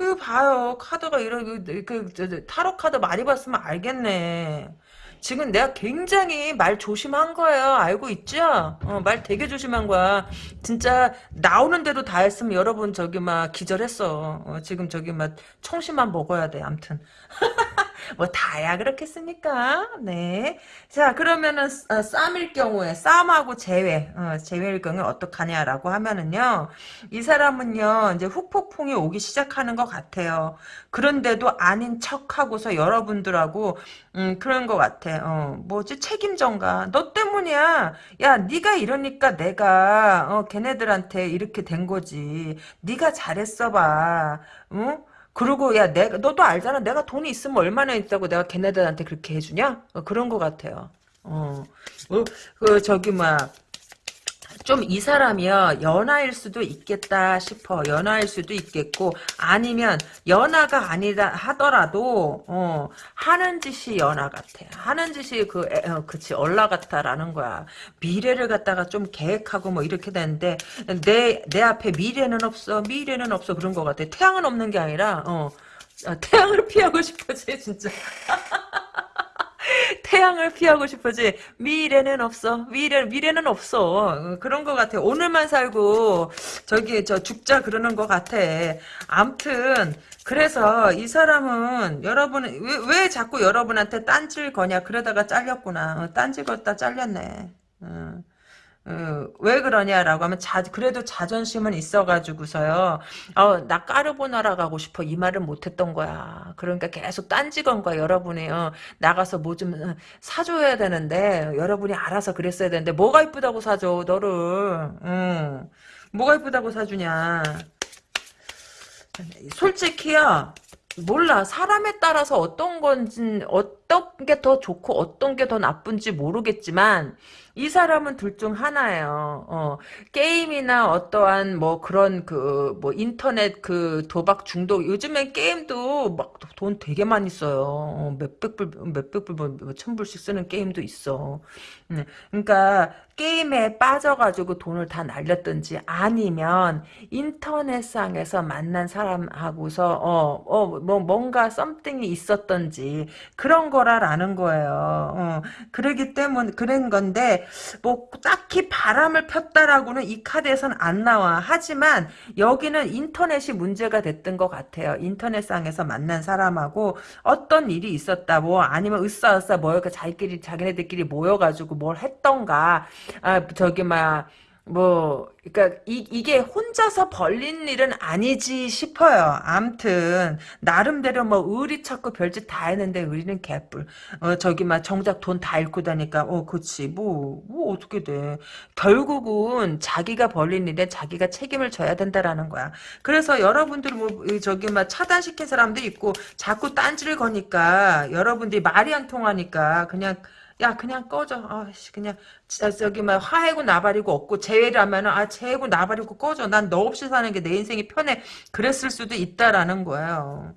이거 봐요. 카드가 이런 그, 그 타로 카드 많이 봤으면 알겠네. 지금 내가 굉장히 말 조심한 거예요. 알고 있죠? 어, 말 되게 조심한 거야. 진짜 나오는 대로 다 했으면 여러분 저기 막 기절했어. 어, 지금 저기 막 청심만 먹어야 돼. 암튼. 뭐 다야 그렇겠습니까? 네. 자 그러면은 어, 쌈일 경우에 쌈하고 제외 어, 제외일 경우에 어떡하냐라고 하면은요 이 사람은요 이제 후폭풍이 오기 시작하는 것 같아요. 그런데도 아닌 척하고서 여러분들하고 음 그런 것 같아. 어 뭐지 책임전가 너 때문이야. 야 네가 이러니까 내가 어 걔네들한테 이렇게 된 거지. 네가 잘했어 봐. 응? 그리고 야 내가 너도 알잖아. 내가 돈이 있으면 얼마나 있다고 내가 걔네들한테 그렇게 해주냐? 어, 그런 것 같아요. 어, 어, 그 저기 막 좀 이 사람이요 연하일 수도 있겠다 싶어. 연하일 수도 있겠고 아니면 연하가 아니다 하더라도 어, 하는 짓이 연하 같아. 하는 짓이 그 어, 그치 얼라 같다라는 거야. 미래를 갖다가 좀 계획하고 뭐 이렇게 되는데 내 내 앞에 미래는 없어 미래는 없어 그런 것 같아. 태양은 없는 게 아니라 어 아, 태양을 피하고 싶어지 진짜 태양을 피하고 싶어지. 미래는 없어. 미래 미래는 없어. 어, 그런 것 같아 오늘만 살고 저기 저 죽자 그러는 것 같아. 암튼 그래서 이 사람은 여러분 왜, 왜 자꾸 여러분한테 딴질 거냐? 그러다가 잘렸구나. 어, 딴질 걷다 잘렸네. 어. 어, 왜 그러냐라고 하면 자 그래도 자존심은 있어가지고서요. 어, 나 까르보나라 가고 싶어 이 말을 못했던 거야. 그러니까 계속 딴지건 거야 여러분이요. 나가서 뭐 좀 사줘야 되는데 여러분이 알아서 그랬어야 되는데 뭐가 이쁘다고 사줘 너를. 응. 뭐가 이쁘다고 사주냐. 솔직히요. 몰라 사람에 따라서 어떤 건지 어떤 게 더 좋고 어떤 게 더 나쁜지 모르겠지만 이 사람은 둘 중 하나예요. 어, 게임이나 어떠한 뭐 그런 그 뭐 인터넷 그 도박 중독 요즘엔 게임도 막 돈 되게 많이 써요. 어, 몇백 불 몇백 불뭐 천 불씩 쓰는 게임도 있어. 음, 그러니까 게임에 빠져가지고 돈을 다 날렸든지 아니면 인터넷상에서 만난 사람하고서 어 어 뭐 뭔가 썸띵이 있었던지 그런 거 거라라는 거예요. 어, 그러기 때문에 그런 건데 뭐 딱히 바람을 폈다라고는 이 카드에선 안 나와. 하지만 여기는 인터넷이 문제가 됐던 것 같아요. 인터넷상에서 만난 사람하고 어떤 일이 있었다. 뭐 아니면 으쌰으쌰 모여 자기끼리 자기네들끼리 모여가지고 뭘 했던가. 아 저기 막 뭐, 그니까, 이, 이게 혼자서 벌린 일은 아니지 싶어요. 암튼, 나름대로 뭐, 의리 찾고 별짓 다 했는데, 의리는 개뿔. 어, 저기, 막, 정작 돈 다 잃고 다니까, 어, 그치. 뭐, 뭐, 어떻게 돼. 결국은, 자기가 벌린 일에 자기가 책임을 져야 된다라는 거야. 그래서 여러분들 뭐, 저기, 막, 차단시킨 사람도 있고, 자꾸 딴지를 거니까, 여러분들이 말이 안 통하니까, 그냥, 야 그냥 꺼져. 아씨 그냥 저기 막 화해고 나발이고 없고 재회라면은 아 재회고 나발이고 꺼져. 난 너 없이 사는 게 내 인생이 편해. 그랬을 수도 있다라는 거예요.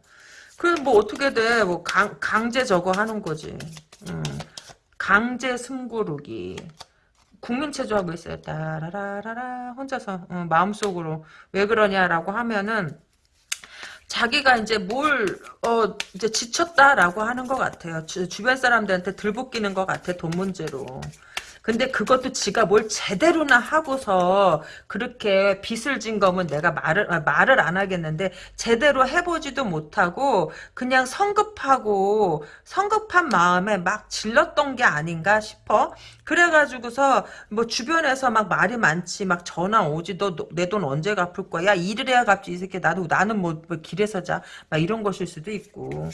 그럼 뭐 어떻게 돼뭐 강제 저거 하는 거지. 음. 강제 숨고르기. 국민체조하고 있어요. 따라라라라. 혼자서 어, 마음속으로. 왜 그러냐라고 하면은 자기가 이제 뭘, 어, 이제 지쳤다라고 하는 것 같아요. 주, 주변 사람들한테 들볶이는 것 같아, 돈 문제로. 근데 그것도 지가 뭘 제대로나 하고서 그렇게 빚을 진 거면 내가 말을 아, 말을 안 하겠는데 제대로 해보지도 못하고 그냥 성급하고 성급한 마음에 막 질렀던 게 아닌가 싶어. 그래가지고서 뭐 주변에서 막 말이 많지 막 전화 오지 너 내 돈 언제 갚을 거야? 야 일을 해야 갚지 이 새끼 나도 나는 뭐, 뭐 길에서 자 막 이런 것일 수도 있고.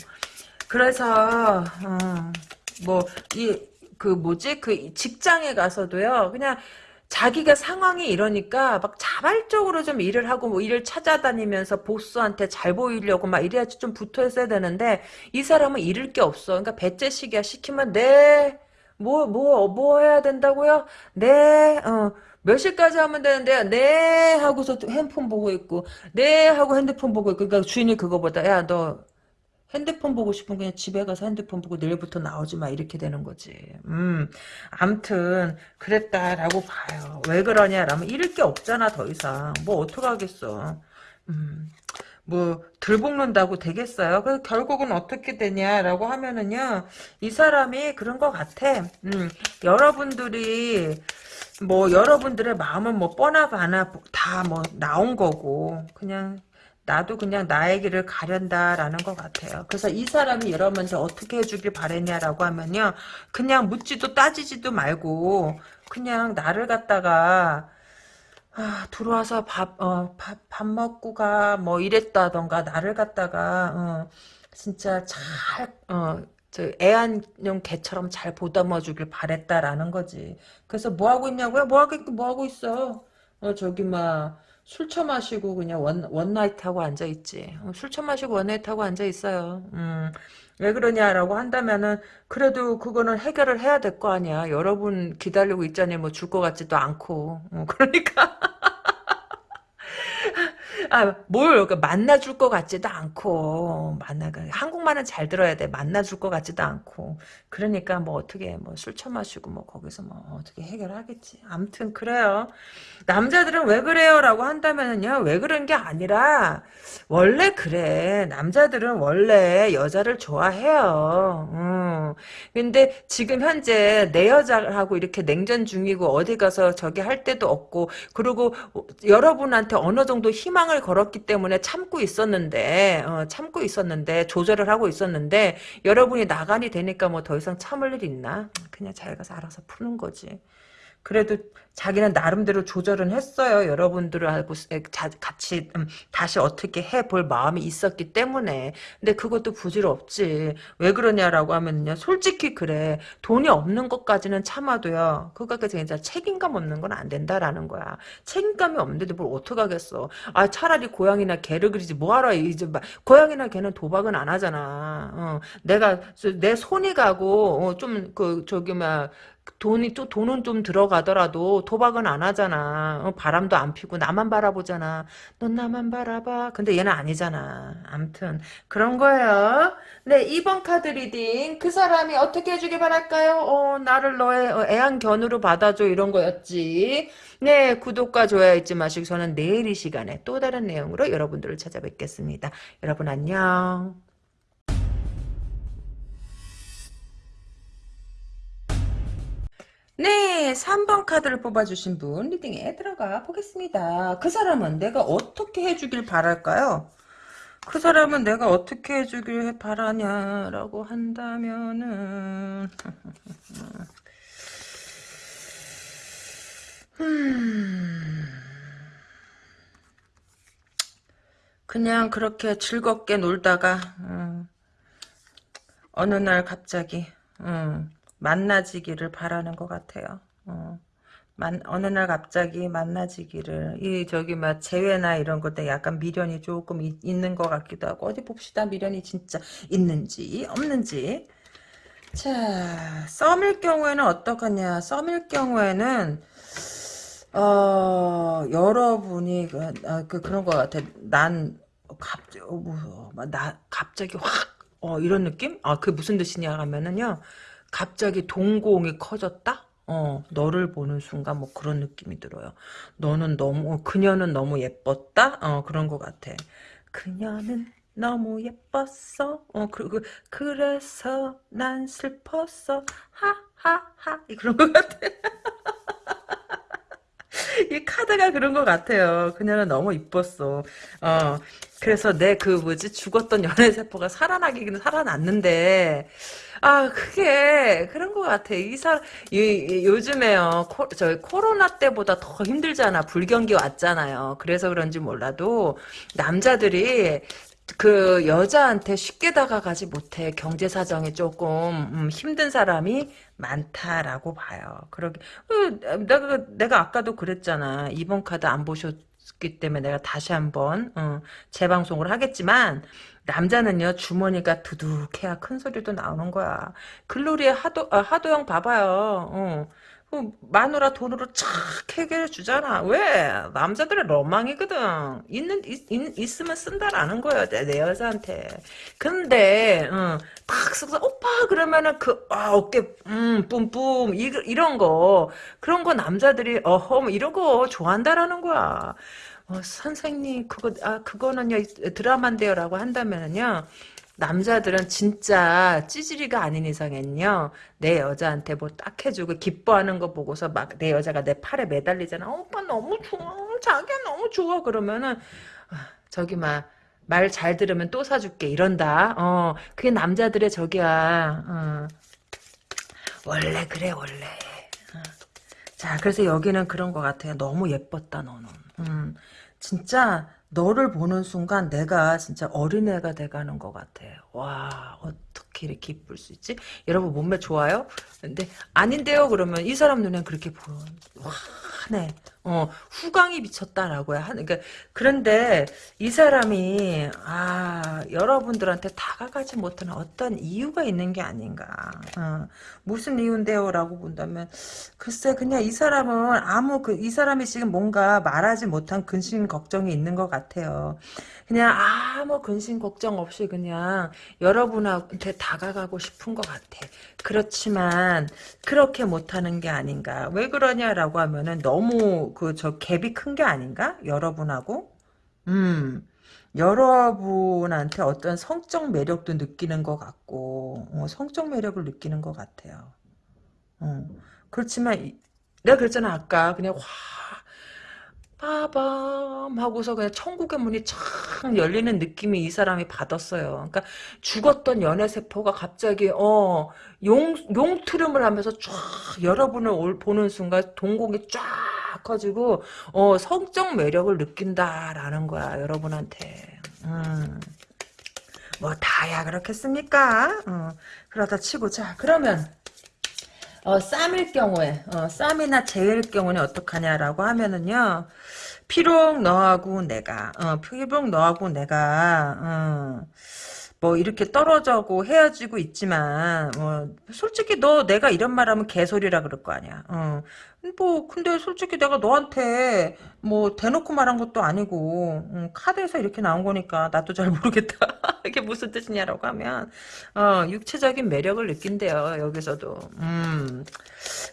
그래서 어, 뭐이 그 뭐지 그 직장에 가서도요 그냥 자기가 상황이 이러니까 막 자발적으로 좀 일을 하고 뭐 일을 찾아다니면서 보스한테 잘 보이려고 막 이래야지 좀 붙어 있어야 되는데 이 사람은 잃을 게 없어. 그러니까 배째시기야 시키면 네. 뭐, 뭐, 뭐 해야 된다고요? 네, 어, 몇 시까지 하면 되는데, 네, 하고서 핸드폰 보고 있고, 네, 하고 핸드폰 보고 있고, 그러니까 주인이 그거보다, 야, 너, 핸드폰 보고 싶으면 그냥 집에 가서 핸드폰 보고 내일부터 나오지 마 이렇게 되는 거지. 음, 암튼 그랬다라고 봐요. 왜 그러냐라면 잃을 게 없잖아 더 이상. 뭐 어떡하겠어. 음, 뭐 들볶는다고 되겠어요. 그래서 결국은 어떻게 되냐라고 하면은요. 이 사람이 그런 것 같아. 음, 여러분들이 뭐 여러분들의 마음은 뭐 뻔하거나 다 뭐 나온 거고 그냥 나도 그냥 나의 길을 가련다라는 것 같아요. 그래서 이 사람이 여러분한테 어떻게 해주길 바랬냐라고 하면요. 그냥 묻지도 따지지도 말고 그냥 나를 갖다가 아, 들어와서 밥, 어, 밥, 밥 먹고 가, 뭐, 이랬다던가, 나를 갖다가, 어, 진짜 잘, 어, 저 애완용 개처럼 잘 보담아 주길 바랬다라는 거지. 그래서 뭐 하고 있냐고요? 뭐 하고, 뭐 하고 있어? 어, 저기, 막, 술 처마시고 그냥 one, one night 하고 앉아있지. 어, 술 처마시고 one night 하고 앉아있어요. 음, 왜 그러냐라고 한다면은, 그래도 그거는 해결을 해야 될 거 아니야. 여러분 기다리고 있자니 뭐 줄 것 같지도 않고. 어, 그러니까. 아, 뭘, 그 만나줄 것 같지도 않고, 만나, 한국말은 잘 들어야 돼. 만나줄 것 같지도 않고. 그러니까 뭐 어떻게, 뭐 술 처마시고 뭐 거기서 뭐 어떻게 해결하겠지. 암튼, 그래요. 남자들은 왜 그래요? 라고 한다면요. 왜 그런 게 아니라, 원래 그래. 남자들은 원래 여자를 좋아해요. 음. 근데 지금 현재 내 여자하고 이렇게 냉전 중이고 어디 가서 저기 할 때도 없고, 그리고 여러분한테 어느 정도 희망을 걸었기 때문에 참고 있었는데, 어, 참고 있었는데, 조절을 하고 있었는데, 여러분이 나간이 되니까 뭐 더 이상 참을 일 있나? 그냥 잘 가서 알아서 푸는 거지. 그래도 자기는 나름대로 조절은 했어요. 여러분들하고 같이 음, 다시 어떻게 해볼 마음이 있었기 때문에. 근데 그것도 부질없지. 왜 그러냐라고 하면요. 솔직히 그래. 돈이 없는 것까지는 참아도요. 그거까지 이제 책임감 없는 건 안 된다라는 거야. 책임감이 없는데도 뭘 어떡하겠어. 아 차라리 고양이나 개를 기르지 뭐하러 이제 막 고양이나 개는 도박은 안 하잖아. 어, 내가 내 손이 가고 어, 좀그 저기 막 돈이 또 돈은 좀 들어가더라도 도박은 안 하잖아. 어, 바람도 안 피고 나만 바라보잖아. 넌 나만 바라봐. 근데 얘는 아니잖아. 암튼 그런 거예요. 네 2번 카드 reading 그 사람이 어떻게 해주길 바랄까요? 어, 나를 너의 어, 애완견으로 받아줘 이런 거였지. 네 구독과 좋아요 잊지 마시고 저는 내일 이 시간에 또 다른 내용으로 여러분들을 찾아뵙겠습니다. 여러분 안녕. 네, 3번 카드를 뽑아주신 분 리딩에 들어가 보겠습니다. 그 사람은 내가 어떻게 해주길 바랄까요? 그 사람은 내가 어떻게 해주길 바라냐라고 한다면은 음, 그냥 그렇게 즐겁게 놀다가 음, 어느 날 갑자기 음, 만나지기를 바라는 것 같아요. 어. 만, 어느 날 갑자기 만나지기를 이 저기 막 재회나 이런 것때 약간 미련이 조금 이, 있는 것 같기도 하고 어디 봅시다 미련이 진짜 있는지 없는지 자 썸일 경우에는 어떡하냐 썸일 경우에는 어 여러분이 그, 아, 그 그런 것 같아 난 갑자기 어, 뭐, 나 갑자기 확 어, 이런 느낌? 아, 그게 무슨 뜻이냐 하면은요, 갑자기 동공이 커졌다? 어, 너를 보는 순간 뭐 그런 느낌이 들어요. 너는 너무, 그녀는 너무 예뻤다? 어, 그런 것 같아. 그녀는 너무 예뻤어. 어, 그리고, 그래서 난 슬펐어. 하하하. 그런 것 같아. 이 카드가 그런 것 같아요. 그녀는 너무 이뻤어. 어, 그래서 내 그 뭐지 죽었던 연애 세포가 살아나기는 살아났는데 아 그게 그런 것 같아. 이 사람 이, 요즘에요. 코, 저 코로나 때보다 더 힘들잖아. 불경기 왔잖아요. 그래서 그런지 몰라도 남자들이 그 여자한테 쉽게 다가가지 못해 경제 사정이 조금 음, 힘든 사람이 많다라고 봐요. 그러게 어, 내가 내가 아까도 그랬잖아. 이번 카드 안 보셨기 때문에 내가 다시 한번 어, 재방송을 하겠지만 남자는요 주머니가 두둑해야 큰 소리도 나오는 거야. 글로리의 하도 아, 하도영 봐봐요. 어. 그 마누라 돈으로 착 해결해 주잖아. 왜? 남자들의 로망이거든. 있는 있, 있 으면 쓴다라는 거야 내, 내 여자한테. 근데 어, 탁 써서 오빠 그러면은 그 아, 어깨 음 뿜뿜 이, 이런 거 그런 거 남자들이 어허 뭐 이런 거 좋아한다라는 거야. 어, 선생님 그거 아 그거는요 드라마인데요라고 한다면은요 남자들은 진짜 찌질이가 아닌 이상엔요. 내 여자한테 뭐 딱 해주고 기뻐하는 거 보고서 막 내 여자가 내 팔에 매달리잖아. 어, 오빠 너무 좋아. 자기야 너무 좋아. 그러면은 아, 저기 막 말 잘 들으면 또 사줄게. 이런다. 어 그게 남자들의 저기야. 어. 원래 그래 원래. 어. 자 그래서 여기는 그런 것 같아요. 너무 예뻤다 너는. 음, 진짜 너를 보는 순간 내가 진짜 어린애가 돼가는 것 같아. 와 어떻게 이렇게 이쁠 수 있지? 여러분 몸매 좋아요? 근데 아닌데요 그러면 이 사람 눈엔 그렇게 보여. 와 네. 어, 후광이 미쳤다라고 야 하는, 그러니까, 그런데 이 사람이, 아, 여러분들한테 다가가지 못하는 어떤 이유가 있는 게 아닌가. 어, 무슨 이유인데요? 라고 본다면, 글쎄, 그냥 이 사람은 아무, 그, 이 사람이 지금 뭔가 말하지 못한 근심 걱정이 있는 것 같아요. 그냥 아무 근심 걱정 없이 그냥 여러분한테 다가가고 싶은 것 같아. 그렇지만 그렇게 못하는 게 아닌가. 왜 그러냐라고 하면은 너무 그 저 갭이 큰 게 아닌가? 여러분하고. 음. 여러분한테 어떤 성적 매력도 느끼는 것 같고 어, 성적 매력을 느끼는 것 같아요. 어. 그렇지만 내가 그랬잖아 아까 그냥 확 빠밤 하고서 그냥 천국의 문이 촥 열리는 느낌이 이 사람이 받았어요. 그러니까 죽었던 연애 세포가 갑자기 어 용, 용트름을 하면서 쫙 여러분을 올, 보는 순간 동공이 쫙 커지고 어 성적 매력을 느낀다라는 거야 여러분한테. 음. 뭐 다야 그렇겠습니까? 어, 그러다 치고 자 그러면 어, 쌈일 경우에, 어, 쌈이나 재일 경우는 어떡하냐라고 하면은요, 피록 너하고 내가, 어, 피록 너하고 내가, 어, 뭐 이렇게 떨어져고 헤어지고 있지만 어, 솔직히 너 내가 이런 말하면 개소리라 그럴 거 아니야. 어. 뭐 근데 솔직히 내가 너한테 뭐 대놓고 말한 것도 아니고 음, 카드에서 이렇게 나온 거니까 나도 잘 모르겠다. 이게 무슨 뜻이냐라고 하면 어, 육체적인 매력을 느낀대요. 여기서도. 음.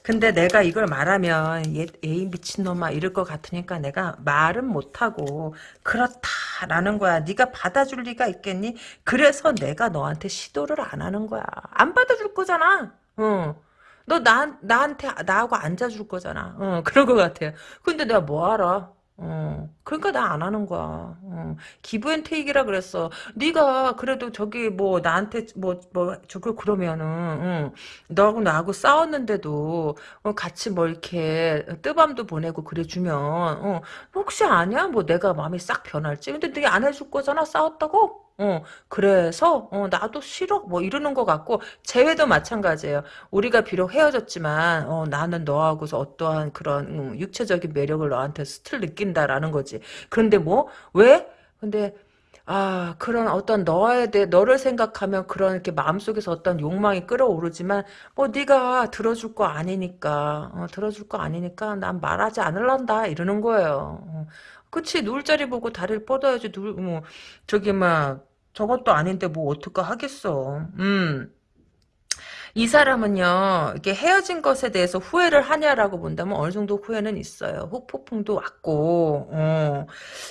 근데 내가 이걸 말하면 얘, 에이 미친놈아 이럴 것 같으니까 내가 말은 못하고 그렇다라는 거야. 네가 받아줄 리가 있겠니? 그래서 내가 너한테 시도를 안 하는 거야. 안 받아줄 거잖아. 어. 너 나, 나한테, 나하고 앉아줄 거잖아. 어, 그런 것 같아요. 근데 내가 뭐 알아? 어, 그러니까 나 안 하는 거야. 어, give and take라 그랬어. 네가 그래도 저기 뭐 나한테 뭐 뭐 저거 그러면은 응, 너하고 나하고 싸웠는데도 어, 같이 뭐 이렇게 뜨밤도 보내고 그래주면 어, 혹시 아냐? 뭐 내가 마음이 싹 변할지. 근데 네가 안 해줄 거잖아. 싸웠다고? 어, 그래서, 어, 나도 싫어. 뭐 이러는 것 같고, 재회도 마찬가지예요. 우리가 비록 헤어졌지만, 어, 나는 너하고서 어떠한 그런, 음, 육체적인 매력을 너한테 still 느낀다라는 거지. 그런데 뭐, 왜? 근데, 아, 그런 어떤 너에 대해, 너를 생각하면 그런 이렇게 마음속에서 어떤 욕망이 끌어오르지만, 뭐, 네가 들어줄 거 아니니까, 어, 들어줄 거 아니니까 난 말하지 않을란다. 이러는 거예요. 어. 그치, 누울 자리 보고 다리를 뻗어야지, 누, 뭐, 저기, 막, 저것도 아닌데 뭐 어떡하 하겠어. 음. 이 사람은요, 이게 헤어진 것에 대해서 후회를 하냐라고 본다면 어느 정도 후회는 있어요. 후폭풍도 왔고, 어.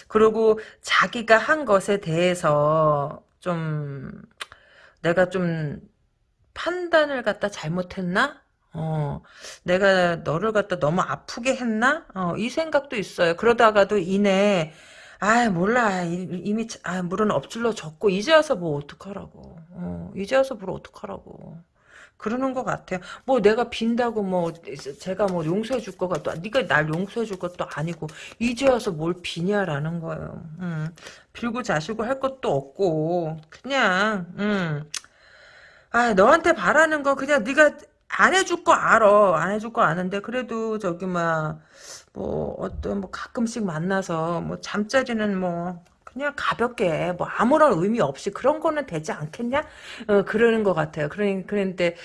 그리고 자기가 한 것에 대해서 좀, 내가 좀 판단을 갖다 잘못했나? 어, 내가 너를 갖다 너무 아프게 했나? 어, 이 생각도 있어요. 그러다가도 이내 아 몰라. 이미 아 물은 엎질러 졌고 이제 와서 뭐 어떡하라고. 어, 이제 와서 뭘 어떡하라고. 그러는 것 같아요. 뭐 내가 빈다고 뭐 제가 뭐 용서해 줄것 같도 네가 날 용서해 줄 것도 아니고 이제 와서 뭘 비냐라는 거예요. 음, 빌고 자시고 할 것도 없고 그냥 음. 아 너한테 바라는 거 그냥 네가 안 해줄 거 알아. 안 해줄 거 아는데 그래도 저기 막 뭐 어떤 뭐 가끔씩 만나서 뭐 잠자리는 뭐 그냥 가볍게 뭐 아무런 의미 없이 그런 거는 되지 않겠냐? 어, 그러는 것 같아요. 그러니 그런데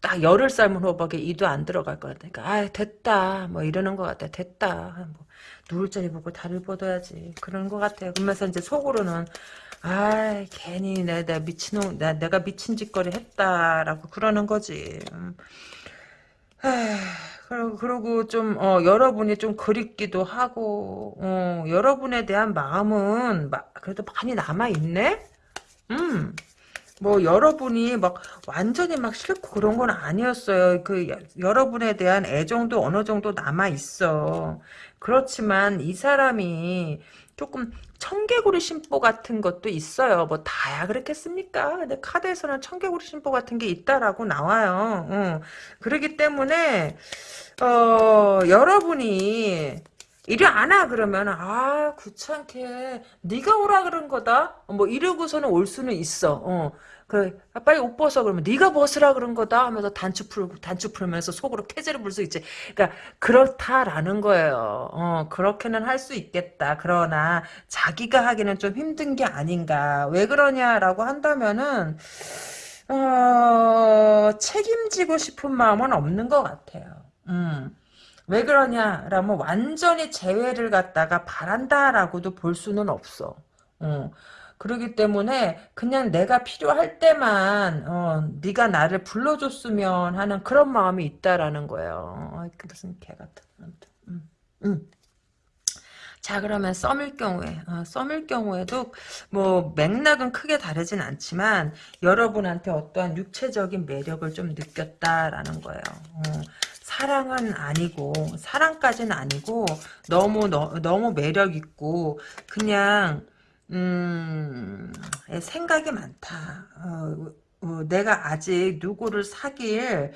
딱 열흘 삶은 호박에 이도 안 들어갈 것 같으니까 아 됐다 뭐 이러는 것 같아 됐다 뭐 누울 자리 보고 다리를 뻗어야지 그런 것 같아요. 그러면서 이제 속으로는 아 괜히 내, 내 미친놈 내, 내가 미친 짓거리 했다라고 그러는 거지. 음. 그리고, 그리고 좀, 어, 여러분이 좀 그립기도 하고, 어, 여러분에 대한 마음은, 마, 그래도 많이 남아있네? 음. 뭐, 여러분이 막, 완전히 막 싫고 그런 건 아니었어요. 그, 여, 여러분에 대한 애정도 어느 정도 남아있어. 그렇지만, 이 사람이, 조금 청개구리 심보 같은 것도 있어요. 뭐 다야 그렇겠습니까? 근데 카드에서는 청개구리 심보 같은 게 있다라고 나와요. 어. 그러기 때문에 어, 여러분이 이리 안 와 그러면 아 귀찮게 네가 오라 그런 거다 뭐 이러고서는 올 수는 있어 어. 그 아, 빨리 옷 벗어 그러면 네가 벗으라 그런 거다 하면서 단추 풀고 단추 풀면서 속으로 캐제를 불 수 있지. 그러니까 그렇다라는 거예요. 어, 그렇게는 할 수 있겠다. 그러나 자기가 하기는 좀 힘든 게 아닌가. 왜 그러냐라고 한다면은 어, 책임지고 싶은 마음은 없는 것 같아요. 음. 왜 그러냐라면 완전히 재회를 갖다가 바란다라고도 볼 수는 없어. 어. 그러기 때문에 그냥 내가 필요할 때만 어, 네가 나를 불러줬으면 하는 그런 마음이 있다라는 거예요. 어, 무슨 개 같은. 음, 음. 자 그러면 썸일 경우에 어, 썸일 경우에도 뭐 맥락은 크게 다르진 않지만 여러분한테 어떠한 육체적인 매력을 좀 느꼈다라는 거예요. 어, 사랑은 아니고 사랑까지는 아니고 너무 너, 너무 매력 있고 그냥 음, 생각이 많다. 어, 어, 내가 아직 누구를 사귈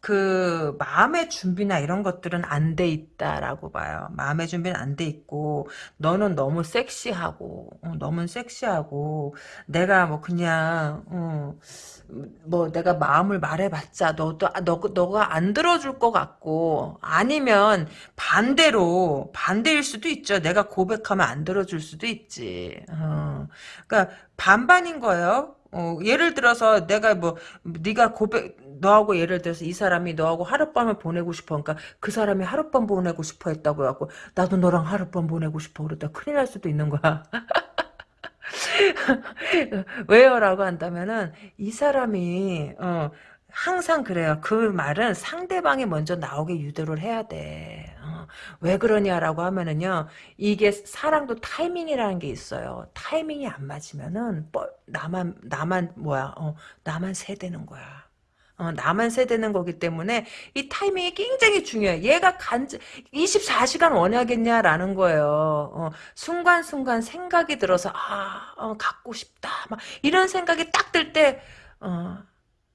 그 마음의 준비나 이런 것들은 안 돼 있다라고 봐요. 마음의 준비는 안 돼 있고 너는 너무 섹시하고 어, 너무 섹시하고 내가 뭐 그냥 어, 뭐 내가 마음을 말해봤자 너도 아, 너 너가 안 들어줄 것 같고 아니면 반대로 반대일 수도 있죠. 내가 고백하면 안 들어줄 수도 있지. 어. 그러니까 반반인 거예요. 어, 예를 들어서 내가 뭐 네가 고백 너하고 예를 들어서 이 사람이 너하고 하룻밤을 보내고 싶어 그러니까 그 사람이 하룻밤 보내고 싶어 했다고 해갖고 나도 너랑 하룻밤 보내고 싶어 그러다 큰일 날 수도 있는 거야 왜요? 라고 한다면은 이 사람이 어, 항상 그래요. 그 말은 상대방이 먼저 나오게 유도를 해야 돼. 어, 왜 그러냐라고 하면은요. 이게 사랑도 타이밍이라는 게 있어요. 타이밍이 안 맞으면은 뭐, 나만 나만 뭐야? 어, 나만 세대는 거야. 어, 나만 세대는 거기 때문에 이 타이밍이 굉장히 중요해. 얘가 간 24시간 원하겠냐라는 거예요. 어, 순간순간 생각이 들어서 아 어, 갖고 싶다 막 이런 생각이 딱 들 때 어,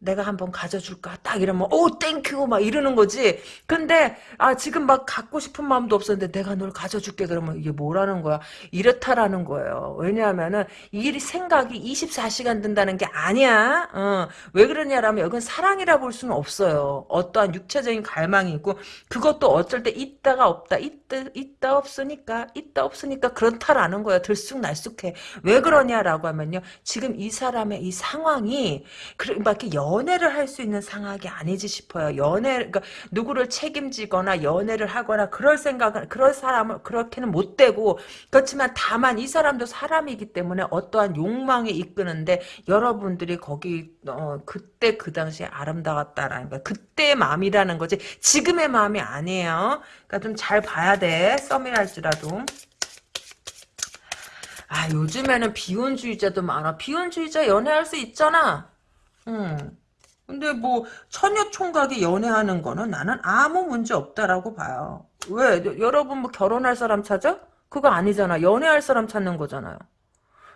내가 한번 가져줄까? 딱 이러면, oh, thank you! 막 이러는 거지. 근데, 아, 지금 막 갖고 싶은 마음도 없었는데 내가 널 가져줄게. 그러면 이게 뭐라는 거야? 이렇다라는 거예요. 왜냐하면은, 이 생각이 24시간 든다는 게 아니야. 어, 왜 그러냐라면, 이건 사랑이라 볼 수는 없어요. 어떠한 육체적인 갈망이 있고, 그것도 어쩔 때 있다가 없다. 있다, 있다 없으니까, 있다 없으니까 그렇다라는 거야. 들쑥날쑥해. 왜 그러냐라고 하면요. 지금 이 사람의 이 상황이, 그렇게 막 이렇게 연애를 할 수 있는 상황이 아니지 싶어요. 연애, 그러니까 누구를 책임지거나 연애를 하거나 그럴 생각은 그럴 사람을 그렇게는 못 되고 그렇지만 다만 이 사람도 사람이기 때문에 어떠한 욕망이 이끄는데 여러분들이 거기 어, 그때 그 당시에 아름다웠다라는 거야. 그때의 마음이라는 거지 지금의 마음이 아니에요. 그러니까 좀 잘 봐야 돼. 썸이랄지라도. 아 요즘에는 비혼주의자도 많아. 비혼주의자 연애할 수 있잖아. 응. 근데 뭐 처녀 총각이 연애하는 거는 나는 아무 문제 없다라고 봐요. 왜? 여- 여러분 뭐 결혼할 사람 찾아? 그거 아니잖아. 연애할 사람 찾는 거잖아요.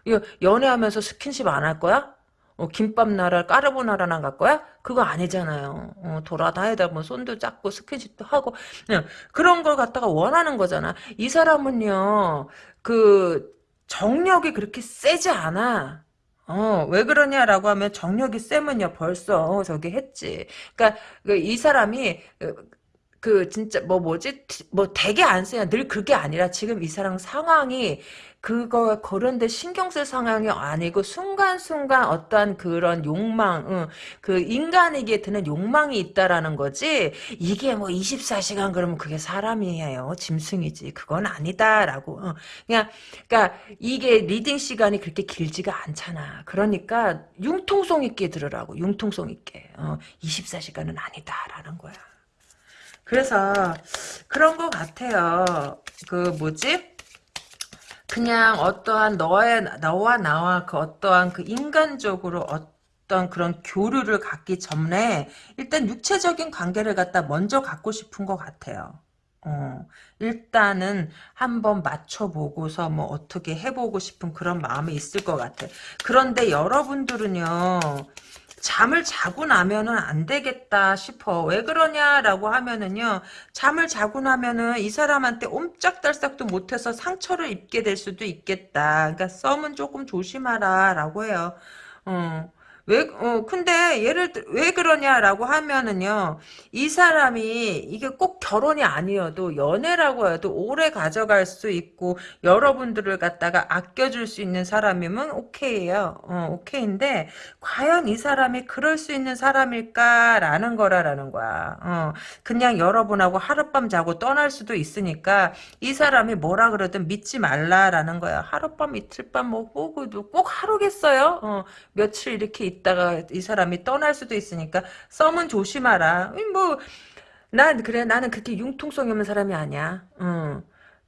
이거 연애하면서 스킨십 안 할 거야? 어, 김밥 나라 까르보나라나 갈 거야? 그거 아니잖아요. 어, 돌아다니다 뭐 손도 잡고 스킨십도 하고 그냥 그런 걸 갖다가 원하는 거잖아. 이 사람은요. 그 정력이 그렇게 세지 않아. 어, 왜 그러냐라고 하면 정력이 세면요 벌써 저기 했지. 그러니까 그이 사람이 그, 그 진짜 뭐 뭐지 뭐 되게 안 써요. 늘 그게 아니라 지금 이 사람 상황이 그거 그런데 신경 쓸 상황이 아니고 순간순간 어떠한 그런 욕망, 응, 그 인간에게 드는 욕망이 있다라는 거지. 이게 뭐 24시간 그러면 그게 사람이에요. 짐승이지. 그건 아니다라고. 어. 그냥 그러니까 이게 reading 시간이 그렇게 길지가 않잖아. 그러니까 융통성 있게 들으라고. 융통성 있게. 어, 24시간은 아니다라는 거야. 그래서 그런 것 같아요. 그 뭐지? 그냥 어떠한 너의 너와 나와 그 어떠한 그 인간적으로 어떤 그런 교류를 갖기 전에 일단 육체적인 관계를 갖다 먼저 갖고 싶은 것 같아요. 어, 일단은 한번 맞춰보고서 뭐 어떻게 해보고 싶은 그런 마음이 있을 것 같아. 그런데 여러분들은요, 잠을 자고 나면은 안 되겠다 싶어. 왜 그러냐라고 하면은요, 잠을 자고 나면은 이 사람한테 옴짝달싹도 못해서 상처를 입게 될 수도 있겠다. 그러니까 썸은 조금 조심하라라고 해요. 어. 왜, 어, 근데, 예를 들, 왜 그러냐라고 하면은요, 이 사람이, 이게 꼭 결혼이 아니어도, 연애라고 해도 오래 가져갈 수 있고, 여러분들을 갖다가 아껴줄 수 있는 사람이면 오케이에요. 어, 오케이인데, 과연 이 사람이 그럴 수 있는 사람일까라는 거라라는 거야. 어, 그냥 여러분하고 하룻밤 자고 떠날 수도 있으니까 이 사람이 뭐라 그러든 믿지 말라라는 거야. 하룻밤 이틀밤 뭐 호구도 꼭 하루겠어요. 어, 며칠 이렇게 있다가 이 사람이 떠날 수도 있으니까 썸은 조심하라. 뭐 난 그래 나는 그렇게 융통성 없는 사람이 아니야. 어.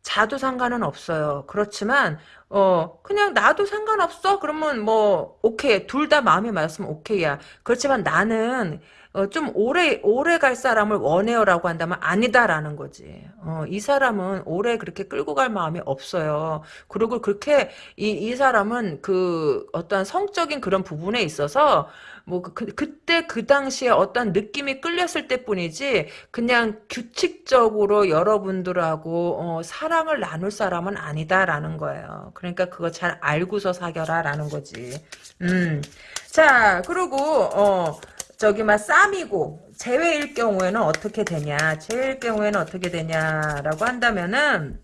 자도 상관은 없어요. 그렇지만 어 그냥 나도 상관없어. 그러면 뭐 오케이 둘 다 마음이 맞으면 오케이야. 그렇지만 나는 어, 좀 오래 오래 갈 사람을 원해요라고 한다면 아니다라는 거지. 어, 이 사람은 오래 그렇게 끌고 갈 마음이 없어요. 그리고 그렇게 이, 이 사람은 그 어떠한 성적인 그런 부분에 있어서 뭐 그, 그때 그 당시에 어떤 느낌이 끌렸을 때뿐이지 그냥 규칙적으로 여러분들하고 어, 사랑을 나눌 사람은 아니다라는 거예요. 그러니까 그거 잘 알고서 사겨라라는 거지. 음. 자, 그리고 어 저기 막 쌈이고 제외일 경우에는 어떻게 되냐? 제외일 경우에는 어떻게 되냐라고 한다면은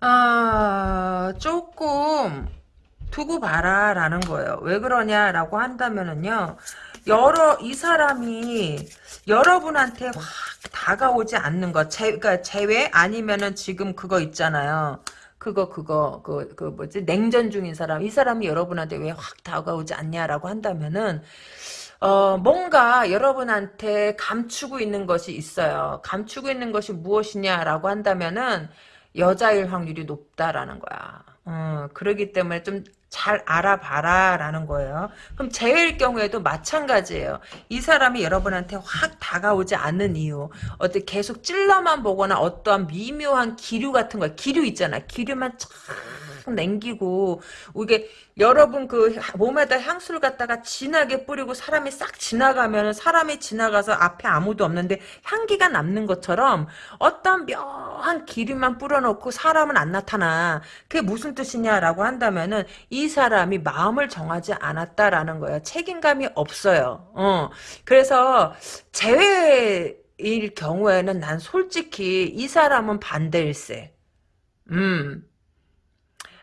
아, 조금 두고 봐라 라는 거예요. 왜 그러냐라고 한다면은요. 여러 이 사람이 여러분한테 확 다가오지 않는 것, 제, 그러니까 제외 아니면은 지금 그거 있잖아요. 그거 그거 그 그 뭐지 냉전 중인 사람 이 사람이 여러분한테 왜 확 다가오지 않냐라고 한다면은 어 뭔가 여러분한테 감추고 있는 것이 있어요. 감추고 있는 것이 무엇이냐라고 한다면은 여자일 확률이 높다라는 거야. 어, 그러기 때문에 좀 잘 알아봐라 라는 거예요. 그럼 제일 경우에도 마찬가지예요. 이 사람이 여러분한테 확 다가오지 않는 이유 어떻게 계속 찔러만 보거나 어떠한 미묘한 기류 같은 거 기류 있잖아. 기류만 쫙 남기고 이게 여러분 그 몸에다 향수를 갖다가 진하게 뿌리고 사람이 싹 지나가면 사람이 지나가서 앞에 아무도 없는데 향기가 남는 것처럼 어떤 묘한 기류만 뿌려놓고 사람은 안 나타나. 그게 무슨 뜻이냐라고 한다면은 이 사람이 마음을 정하지 않았다라는 거예요. 책임감이 없어요. 어. 그래서 제외일 경우에는 난 솔직히 이 사람은 반대일세. 음.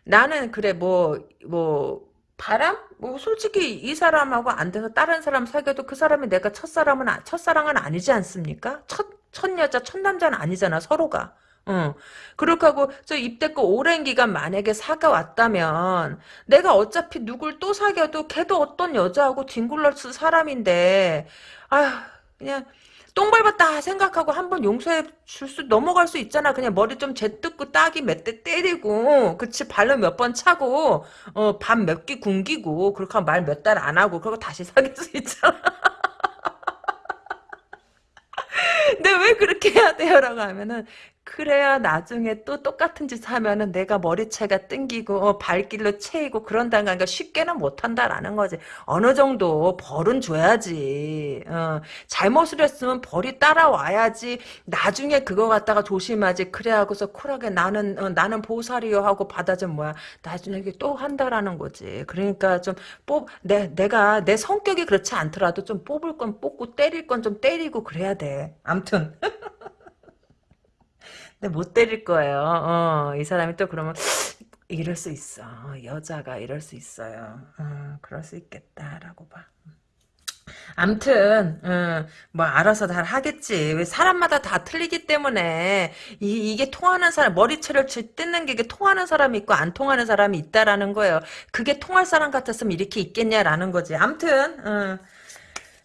나는 그래 뭐뭐 바람? 뭐 솔직히 이 사람하고 안 돼서 다른 사람 사귀어도 그 사람이 내가 첫사람은 아- 첫사랑은 아니지 않습니까? 첫, 첫 여자 첫 남자는 아니잖아 서로가. 어. 그렇게 하고 저 입대껏 오랜 기간 만약에 사귀어왔다면 내가 어차피 누굴 또 사귀어도 걔도 어떤 여자하고 뒹굴러쓸 사람인데 아휴 그냥 똥 밟았다 생각하고 한번 용서해 줄 수 넘어갈 수 있잖아. 그냥 머리 좀 제뜯고 따기 몇 대 때리고 그치 발로 몇 번 차고 어, 밥 몇 끼 굶기고 그렇게 말 몇 달 안 하고 그리고 다시 사귈 수 있잖아. 근데 왜 그렇게 해야 돼요? 라고 하면은 그래야 나중에 또 똑같은 짓 하면은 내가 머리채가 땡기고 어, 발길로 채이고 그런다는 거니까 쉽게는 못한다라는 거지. 어느 정도 벌은 줘야지. 어, 잘못을 했으면 벌이 따라와야지. 나중에 그거 갖다가 조심하지. 그래 하고서 쿨하게 나는 어, 나는 보살이요 하고 받아준 뭐야. 나중에 또 한다라는 거지. 그러니까 좀 뽑 내 내가 내 성격이 그렇지 않더라도 좀 뽑을 건 뽑고 때릴 건 좀 때리고 그래야 돼. 암튼. 근데 못 때릴 거예요. 어, 이 사람이 또 그러면 이럴 수 있어. 여자가 이럴 수 있어요. 어, 그럴 수 있겠다라고 봐. 암튼 어, 뭐 알아서 다 하겠지. 왜 사람마다 다 틀리기 때문에 이, 이게 통하는 사람 머리채를 뜯는 게 통하는 사람이 있고 안 통하는 사람이 있다라는 거예요. 그게 통할 사람 같았으면 이렇게 있겠냐라는 거지. 암튼 어.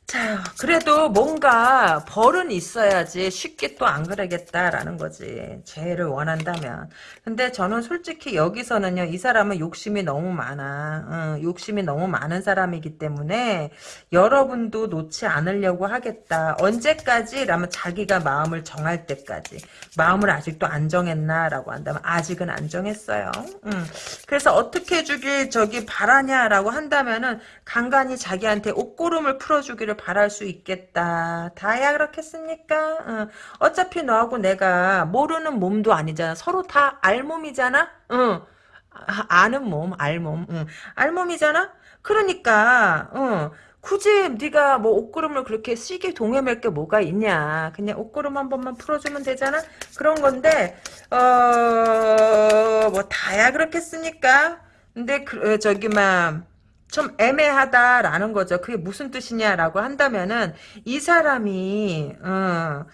자, 그래도 뭔가 벌은 있어야지 쉽게 또 안 그러겠다라는 거지. 죄를 원한다면. 근데 저는 솔직히 여기서는요, 이 사람은 욕심이 너무 많아. 어, 욕심이 너무 많은 사람이기 때문에 여러분도 놓지 않으려고 하겠다. 언제까지? 라면 자기가 마음을 정할 때까지. 마음을 아직도 안 정했나라고 한다면 아직은 안 정했어요. 음. 그래서 어떻게 주길 저기 바라냐라고 한다면은 간간히 자기한테 옷고름을 풀어주기를 바랄 수 있겠다. 다야 그렇겠습니까? 어. 차피 너하고 내가 모르는 몸도 아니잖아. 서로 다 알몸이잖아. 응. 아, 아는 몸, 알몸. 응. 알몸이잖아. 그러니까 어. 굳이 네가 뭐 옷구름을 그렇게 시계 동여맬 게 뭐가 있냐. 그냥 옷구름 한 번만 풀어주면 되잖아. 그런 건데 어 뭐 다야 그렇겠습니까? 근데 그, 어, 저기 막 좀 애매하다라는 거죠. 그게 무슨 뜻이냐라고 한다면은 이 사람이 어,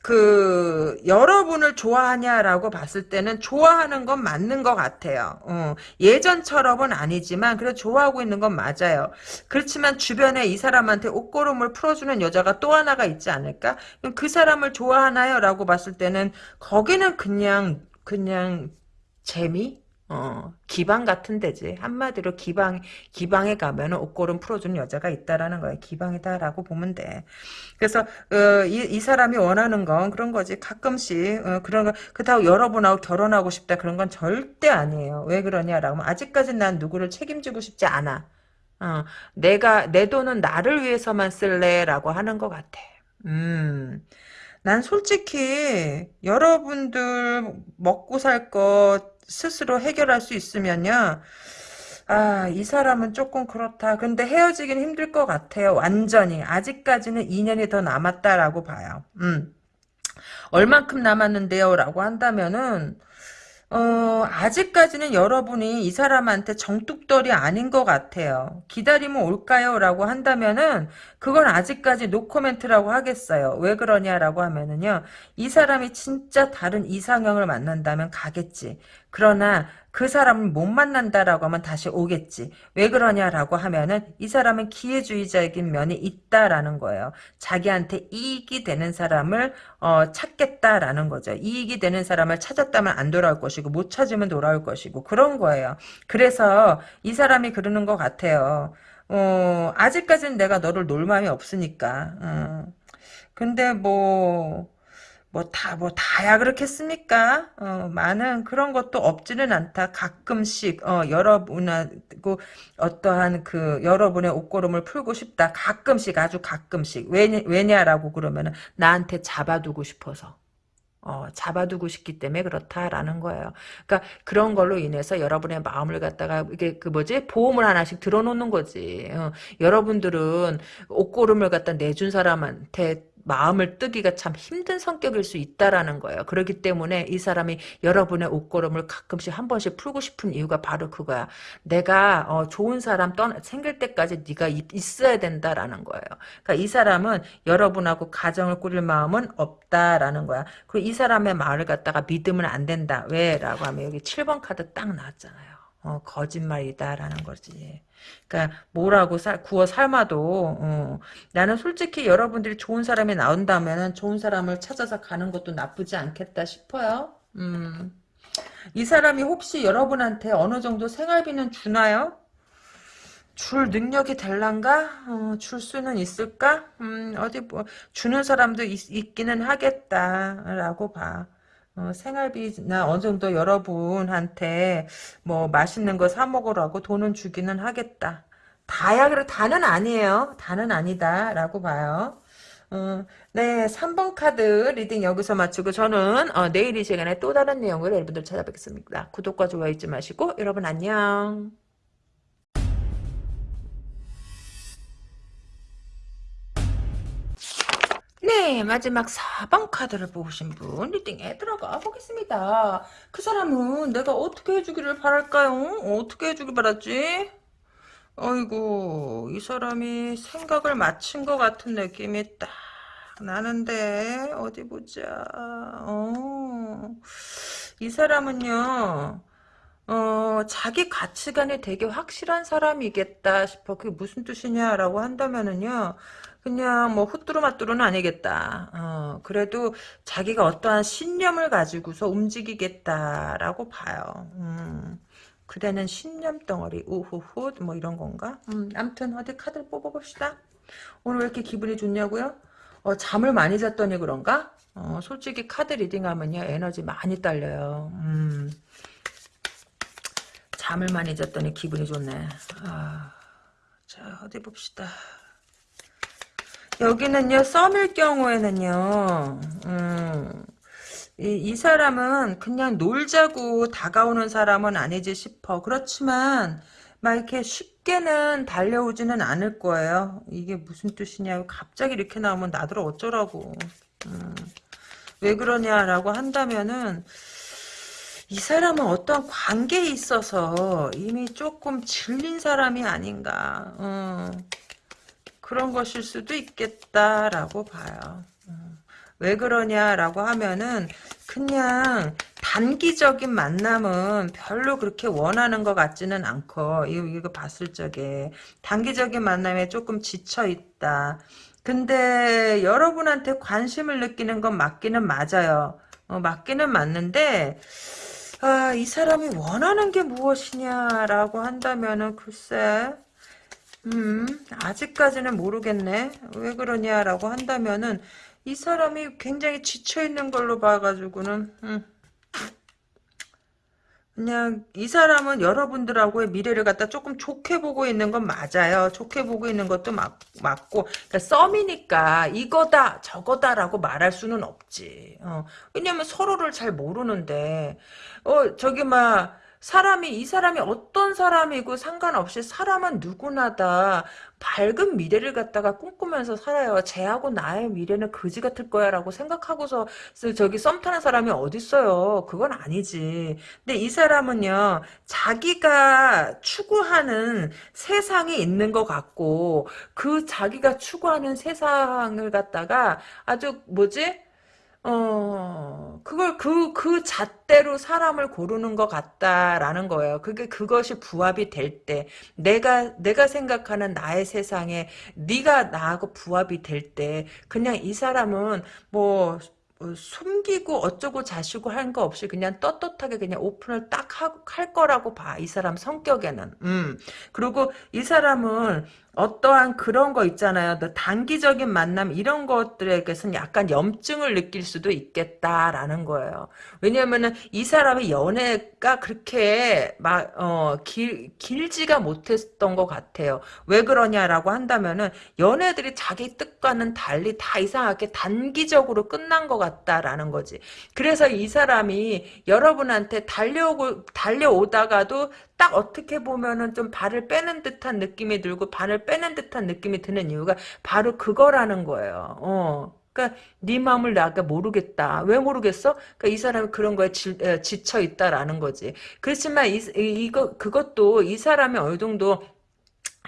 그 여러분을 좋아하냐라고 봤을 때는 좋아하는 건 맞는 것 같아요. 어, 예전처럼은 아니지만 그래 좋아하고 있는 건 맞아요. 그렇지만 주변에 이 사람한테 옷고름을 풀어주는 여자가 또 하나가 있지 않을까? 그 사람을 좋아하나요? 라고 봤을 때는 거기는 그냥 그냥 재미? 어, 기방 같은 데지. 한마디로 기방, 기방에 가면은 옷걸음 풀어주는 여자가 있다라는 거야. 기방이다라고 보면 돼. 그래서, 어, 이, 이 사람이 원하는 건 그런 거지. 가끔씩, 어, 그런 거, 그렇다고 여러분하고 결혼하고 싶다. 그런 건 절대 아니에요. 왜 그러냐라고 하면, 아직까지 난 누구를 책임지고 싶지 않아. 어, 내가, 내 돈은 나를 위해서만 쓸래 라고 하는 것 같아. 음. 난 솔직히 여러분들 먹고 살것 스스로 해결할 수 있으면요. 아, 이 사람은 조금 그렇다. 근데 헤어지긴 힘들 것 같아요. 완전히. 아직까지는 2년이 더 남았다라고 봐요. 음. 얼만큼 남았는데요? 라고 한다면은, 어, 아직까지는 여러분이 이 사람한테 정뚝떨이 아닌 것 같아요. 기다리면 올까요? 라고 한다면은, 그건 아직까지 노코멘트라고 하겠어요. 왜 그러냐라고 하면은요, 이 사람이 진짜 다른 이상형을 만난다면 가겠지. 그러나 그 사람을 못 만난다라고 하면 다시 오겠지. 왜 그러냐라고 하면은 이 사람은 기회주의적인 면이 있다라는 거예요. 자기한테 이익이 되는 사람을 어, 찾겠다라는 거죠. 이익이 되는 사람을 찾았다면 안 돌아올 것이고 못 찾으면 돌아올 것이고 그런 거예요. 그래서 이 사람이 그러는 것 같아요. 어, 아직까지는 내가 너를 놀 마음이 없으니까. 어. 근데 뭐, 뭐 다, 뭐 다야 그렇겠습니까? 어, 많은 그런 것도 없지는 않다. 가끔씩, 어, 여러분하고 어떠한 그, 여러분의 옷고름을 풀고 싶다. 가끔씩, 아주 가끔씩. 왜냐, 왜냐라고 그러면은 나한테 잡아두고 싶어서. 어, 잡아두고 싶기 때문에 그렇다라는 거예요. 그러니까 그런 걸로 인해서 여러분의 마음을 갖다가 이게 그 뭐지 보험을 하나씩 들어놓는 거지. 어, 여러분들은 옷고름을 갖다 내준 사람한테 마음을 뜨기가 참 힘든 성격일 수 있다라는 거예요. 그렇기 때문에 이 사람이 여러분의 옷걸음을 가끔씩 한 번씩 풀고 싶은 이유가 바로 그거야. 내가 어, 좋은 사람 떠 생길 때까지 네가 있어야 된다라는 거예요. 그러니까 이 사람은 여러분하고 가정을 꾸릴 마음은 없다라는 거야. 그리고 이 사람의 말을 갖다가 믿으면 안 된다. 왜 라고 하면 여기 7번 카드 딱 나왔잖아요. 어, 거짓말이다라는 거지. 그러니까 뭐라고 살, 구워 삶아도 어, 나는 솔직히 여러분들이 좋은 사람이 나온다면 좋은 사람을 찾아서 가는 것도 나쁘지 않겠다 싶어요. 음. 이 사람이 혹시 여러분한테 어느 정도 생활비는 주나요? 줄 능력이 될란가? 어, 줄 수는 있을까? 음, 어디 뭐 주는 사람도 있, 기는 하겠다라고 봐. 어, 생활비나 어느 정도 여러분한테 뭐 맛있는 거 사 먹으라고 돈은 주기는 하겠다. 다야 그래 다는 아니에요. 다는 아니다라고 봐요. 어, 네, 3번 카드 reading 여기서 마치고 저는 어, 내일 이 시간에 또 다른 내용으로 여러분들 찾아뵙겠습니다. 구독과 좋아요 잊지 마시고 여러분 안녕. 네, 마지막 4번 카드를 보신 분 reading에 들어가 보겠습니다. 그 사람은 내가 어떻게 해주기를 바랄까요? 어떻게 해주길 바랐지? 어이구, 이 사람이 생각을 마친 것 같은 느낌이 딱 나는데, 어디 보자. 어, 이 사람은요, 어, 자기 가치관이 되게 확실한 사람이겠다 싶어. 그게 무슨 뜻이냐라고 한다면은요, 그냥 뭐 후뚜루마뚜루는 아니겠다. 어, 그래도 자기가 어떠한 신념을 가지고서 움직이겠다라고 봐요. 음, 그대는 신념 덩어리 우후후 뭐 이런 건가? 음, 암튼 어디 카드를 뽑아봅시다. 오늘 왜 이렇게 기분이 좋냐고요? 어, 잠을 많이 잤더니 그런가? 어, 솔직히 카드 리딩하면요 에너지 많이 딸려요. 음, 잠을 많이 잤더니 기분이 좋네. 아, 자 어디 봅시다. 여기는요, 썸일 경우에는요, 음, 이, 이 사람은 그냥 놀자고 다가오는 사람은 아니지 싶어. 그렇지만, 막 이렇게 쉽게는 달려오지는 않을 거예요. 이게 무슨 뜻이냐고 갑자기 이렇게 나오면 나들 어쩌라고. 음, 왜 그러냐라고 한다면은, 이 사람은 어떤 관계에 있어서 이미 조금 질린 사람이 아닌가. 음. 그런 것일 수도 있겠다라고 봐요. 음. 왜 그러냐라고 하면은 그냥 단기적인 만남은 별로 그렇게 원하는 것 같지는 않고 이거, 이거 봤을 적에 단기적인 만남에 조금 지쳐 있다. 근데 여러분한테 관심을 느끼는 건 맞기는 맞아요. 어, 맞기는 맞는데 아, 이 사람이 원하는 게 무엇이냐라고 한다면은 글쎄 음, 아직까지는 모르겠네. 왜 그러냐라고 한다면은 이 사람이 굉장히 지쳐있는 걸로 봐가지고는 음, 그냥 이 사람은 여러분들하고의 미래를 갖다 조금 좋게 보고 있는 건 맞아요. 좋게 보고 있는 것도 맞, 맞고 그러니까 썸이니까 이거다 저거다라고 말할 수는 없지. 어, 왜냐면 서로를 잘 모르는데 어 저기 막 사람이 이 사람이 어떤 사람이고 상관없이 사람은 누구나 다 밝은 미래를 갖다가 꿈꾸면서 살아요. 쟤하고 나의 미래는 거지 같을 거야라고 생각하고서 저기 썸 타는 사람이 어딨어요. 그건 아니지. 근데 이 사람은요. 자기가 추구하는 세상이 있는 것 같고 그 자기가 추구하는 세상을 갖다가 아주 뭐지? 어, 그걸 그, 그 잣대로 사람을 고르는 것 같다라는 거예요. 그게 그것이 부합이 될 때, 내가, 내가 생각하는 나의 세상에 네가 나하고 부합이 될 때, 그냥 이 사람은 뭐, 어, 숨기고 어쩌고 자시고 한 거 없이 그냥 떳떳하게 그냥 오픈을 딱 하, 할 거라고 봐. 이 사람 성격에는. 음. 그리고 이 사람은 어떠한 그런 거 있잖아요. 단기적인 만남 이런 것들에게서는 약간 염증을 느낄 수도 있겠다라는 거예요. 왜냐면은 이 사람의 연애가 그렇게 막, 어, 길, 길지가 못했던 것 같아요. 왜 그러냐라고 한다면은 연애들이 자기 뜻과는 달리 다 이상하게 단기적으로 끝난 것 같다라는 거지. 그래서 이 사람이 여러분한테 달려오고, 달려오다가도 딱 어떻게 보면은 좀 발을 빼는 듯한 느낌이 들고 발을 빼는 듯한 느낌이 드는 이유가 바로 그거라는 거예요. 어. 그러니까 네 마음을 나가 모르겠다. 왜 모르겠어? 그러니까 이 사람이 그런 거에 지, 지쳐 있다라는 거지. 그렇지만 이, 이거 그것도 이 사람이 어느 정도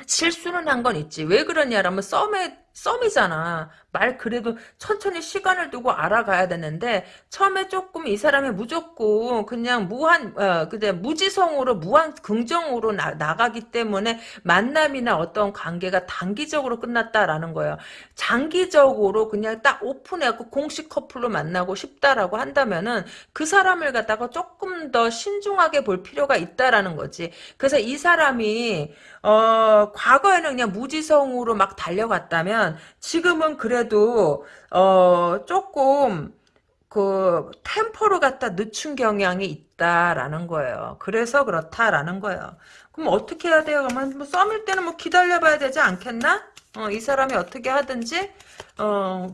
실수는 한 건 있지. 왜 그러냐라면 썸에 썸이잖아. 말 그래도 천천히 시간을 두고 알아가야 되는데 처음에 조금 이 사람이 무조건 그냥 무한 어, 그대 무지성으로 무한 긍정으로 나, 나가기 때문에 만남이나 어떤 관계가 단기적으로 끝났다라는 거예요. 장기적으로 그냥 딱 오픈해갖고 공식 커플로 만나고 싶다라고 한다면은 그 사람을 갖다가 조금 더 신중하게 볼 필요가 있다라는 거지. 그래서 이 사람이 어 과거에는 그냥 무지성으로 막 달려갔다면 지금은 그래도 어 조금 그 템포를 갖다 늦춘 경향이 있다라는 거예요. 그래서 그렇다라는 거예요. 그럼 어떻게 해야 돼요? 그러면 뭐 썸일 때는 뭐 기다려봐야 되지 않겠나? 어, 이 사람이 어떻게 하든지 어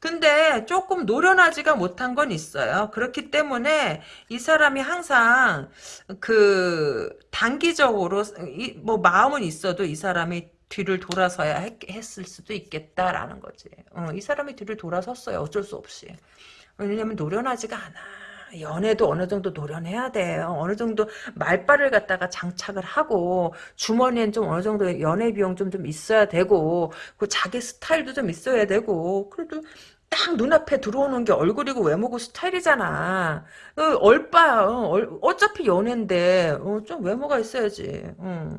근데 조금 노련하지가 못한 건 있어요. 그렇기 때문에 이 사람이 항상 그 단기적으로 이, 뭐 마음은 있어도 이 사람이 뒤를 돌아서야 했, 을 수도 있겠다라는 거지. 어, 이 사람이 뒤를 돌아섰어요. 어쩔 수 없이. 왜냐면 노련하지가 않아. 연애도 어느 정도 노련해야 돼요. 어느 정도 말빨을 갖다가 장착을 하고 주머니엔 좀 어느 정도 연애 비용 좀, 좀 있어야 되고 그 자기 스타일도 좀 있어야 되고 그래도 딱 눈앞에 들어오는 게 얼굴이고 외모고 스타일이잖아. 어, 얼빠야. 어, 어차피 연애인데 어, 좀 외모가 있어야지. 어.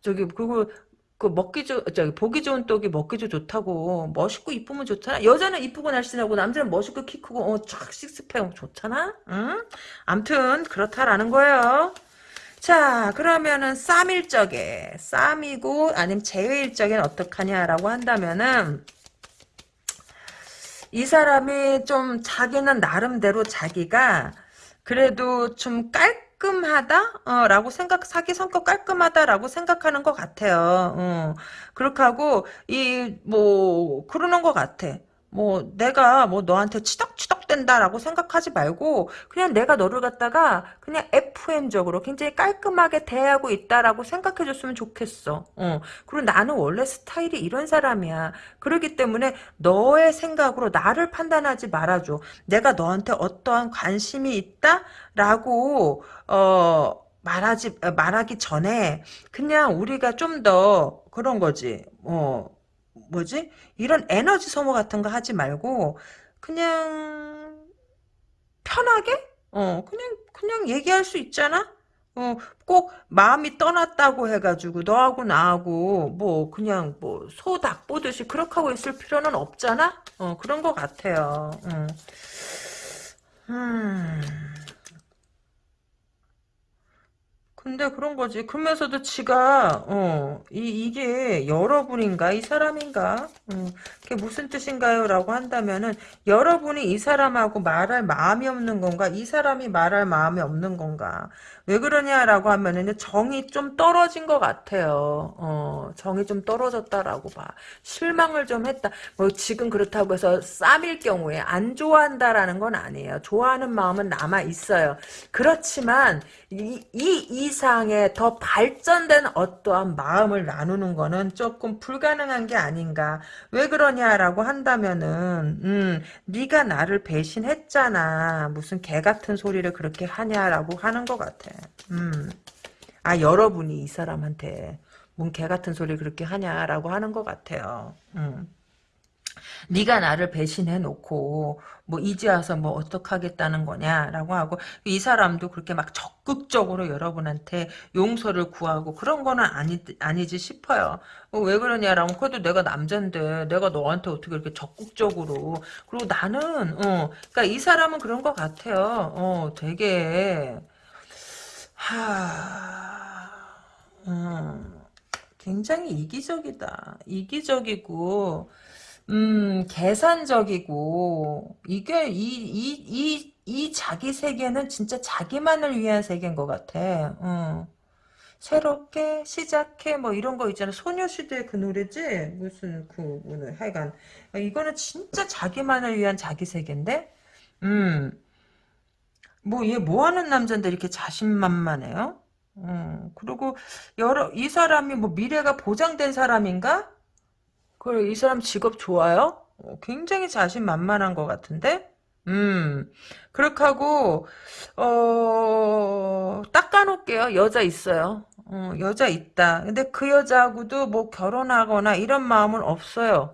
저기 그리고 그 먹기 좋, 저기 보기 좋은 떡이 먹기 좀 좋다고 멋있고 이쁘면 좋잖아. 여자는 이쁘고 날씬하고 남자는 멋있고 키 크고 어쫙 식스팩 좋잖아. 응? 암튼 그렇다라는 거예요. 자 그러면은 쌈일적에 쌈이고 아니면 제외일적에는 어떡하냐라고 한다면은 이 사람이 좀 자기는 나름대로 자기가 그래도 좀 깔 끔하다? 어, 라고 생각, 사기 성격 깔끔하다라고 생각하는 것 같아요. 어, 그렇게 하고, 이, 뭐, 그러는 것 같아. 뭐 내가 뭐 너한테 치덕치덕 된다라고 생각하지 말고 그냥 내가 너를 갖다가 그냥 FM적으로 굉장히 깔끔하게 대하고 있다라고 생각해 줬으면 좋겠어. 어. 그리고 나는 원래 스타일이 이런 사람이야. 그렇기 때문에 너의 생각으로 나를 판단하지 말아줘. 내가 너한테 어떠한 관심이 있다라고 어 말하지 말하기 전에 그냥 우리가 좀 더 그런 거지. 어 뭐지? 이런 에너지 소모 같은 거 하지 말고 그냥 편하게 어 그냥 그냥 얘기할 수 있잖아. 어, 꼭 마음이 떠났다고 해가지고 너하고 나하고 뭐 그냥 뭐 소닭 보듯이 그렇게 하고 있을 필요는 없잖아. 어 그런 것 같아요. 음. 음. 근데 그런 거지. 그러면서도 지가 어, 이 이게 여러분인가 이 사람인가? 음, 그게 무슨 뜻인가요?라고 한다면은 여러분이 이 사람하고 말할 마음이 없는 건가? 이 사람이 말할 마음이 없는 건가? 왜 그러냐라고 하면은 정이 좀 떨어진 것 같아요. 어, 정이 좀 떨어졌다라고 봐. 실망을 좀 했다. 뭐 지금 그렇다고 해서 쌈일 경우에 안 좋아한다라는 건 아니에요. 좋아하는 마음은 남아 있어요. 그렇지만 이, 이 이상의 더 발전된 어떠한 마음을 나누는 거는 조금 불가능한 게 아닌가. 왜 그러냐라고 한다면은 음, 네가 나를 배신했잖아. 무슨 개 같은 소리를 그렇게 하냐라고 하는 것 같아. 음. 아 여러분이 이 사람한테 뭔 개 같은 소리 그렇게 하냐라고 하는 것 같아요. 음. 네가 나를 배신해 놓고 뭐 이제 와서 뭐 어떡하겠다는 거냐라고 하고 이 사람도 그렇게 막 적극적으로 여러분한테 용서를 구하고 그런 거는 아니 아니지 싶어요. 어, 왜 그러냐라고 그래도 내가 남잔데 내가 너한테 어떻게 이렇게 적극적으로 그리고 나는 어 그러니까 이 사람은 그런 것 같아요. 어 되게 하 음, 굉장히 이기적이다. 이기적이고 음, 계산적이고, 이게, 이, 이, 이, 이 자기 세계는 진짜 자기만을 위한 세계인 것 같아. 어. 새롭게 시작해, 뭐 이런 거 있잖아. 소녀시대 그 노래지? 무슨, 그, 오늘, 하여간. 이거는 진짜 자기만을 위한 자기 세계인데? 음, 뭐, 얘 뭐 하는 남잔데 이렇게 자신만만해요? 음, 그리고, 여러, 이 사람이 뭐 미래가 보장된 사람인가? 그래, 이 사람 직업 좋아요? 어, 굉장히 자신만만한 것 같은데? 음, 그렇게 하고, 어, 닦아놓을게요. 여자 있어요. 어, 여자 있다. 근데 그 여자하고도 뭐 결혼하거나 이런 마음은 없어요.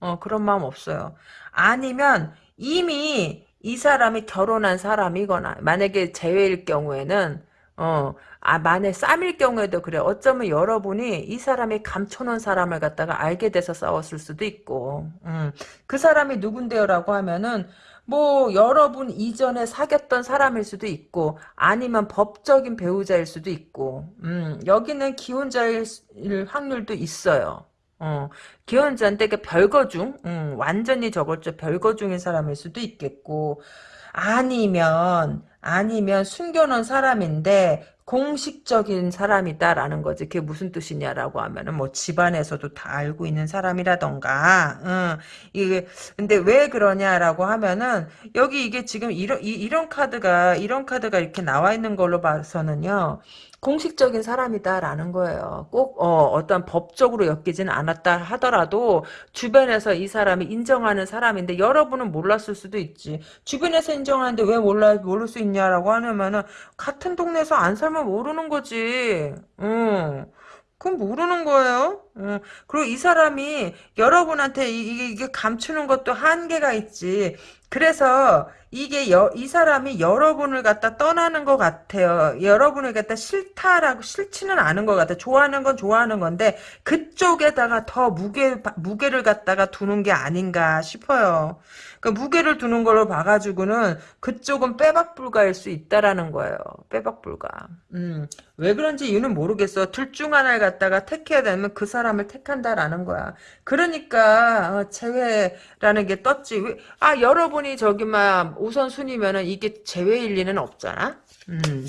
어, 그런 마음 없어요. 아니면 이미 이 사람이 결혼한 사람이거나, 만약에 제외일 경우에는, 어, 아, 만에 쌈일 경우에도 그래. 어쩌면 여러분이 이 사람이 감춰놓은 사람을 갖다가 알게 돼서 싸웠을 수도 있고, 음, 그 사람이 누군데요라고 하면은, 뭐, 여러분 이전에 사귀었던 사람일 수도 있고, 아니면 법적인 배우자일 수도 있고, 음, 여기는 기혼자일 확률도 있어요. 어, 기혼자인데 그 별거 중, 음, 완전히 저걸죠. 별거 중인 사람일 수도 있겠고, 아니면, 아니면 숨겨놓은 사람인데, 공식적인 사람이다라는 거지. 그게 무슨 뜻이냐라고 하면은 뭐 집안에서도 다 알고 있는 사람이라던가. 응. 이게 근데 왜 그러냐라고 하면은 여기 이게 지금 이런 이, 이런 카드가 이런 카드가 이렇게 나와 있는 걸로 봐서는요. 공식적인 사람이다라는 거예요. 꼭 어, 어떤 법적으로 엮이지는 않았다 하더라도 주변에서 이 사람이 인정하는 사람인데 여러분은 몰랐을 수도 있지. 주변에서 인정하는데 왜 몰라 모를 수 있냐라고 하면은 같은 동네에서 안 살면 모르는 거지. 응. 그건 모르는 거예요. 어. 그리고 이 사람이 여러분한테 이게, 이게 감추는 것도 한계가 있지. 그래서 이게 여, 이 사람이 여러분을 갖다 떠나는 것 같아요. 여러분을 갖다 싫다라고 싫지는 않은 것 같아요. 좋아하는 건 좋아하는 건데 그쪽에다가 더 무게 무게를 갖다가 두는 게 아닌가 싶어요. 그 무게를 두는 걸로 봐가지고는 그쪽은 빼박 불가일 수 있다라는 거예요. 빼박 불가. 음, 왜 그런지 이유는 모르겠어. 둘 중 하나를 갖다가 택해야 되면 그 사람을 택한다라는 거야. 그러니까 어, 제외라는 게 떴지. 아 여러분이 저기 막 우선순위면은 이게 제외일 리는 없잖아. 음.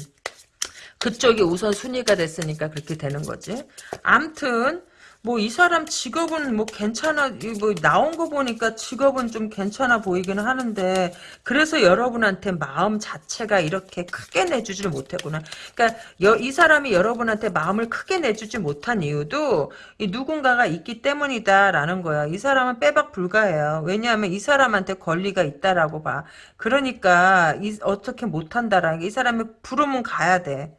그쪽이 우선순위가 됐으니까 그렇게 되는 거지. 암튼 뭐 이 사람 직업은 뭐 괜찮아 뭐 나온 거 보니까 직업은 좀 괜찮아 보이기는 하는데 그래서 여러분한테 마음 자체가 이렇게 크게 내주지를 못했구나. 그러니까 여, 이 사람이 여러분한테 마음을 크게 내주지 못한 이유도 누군가가 있기 때문이다라는 거야. 이 사람은 빼박 불가해요. 왜냐하면 이 사람한테 권리가 있다라고 봐. 그러니까 이, 어떻게 못한다라는 게 이 사람이 부르면 가야 돼.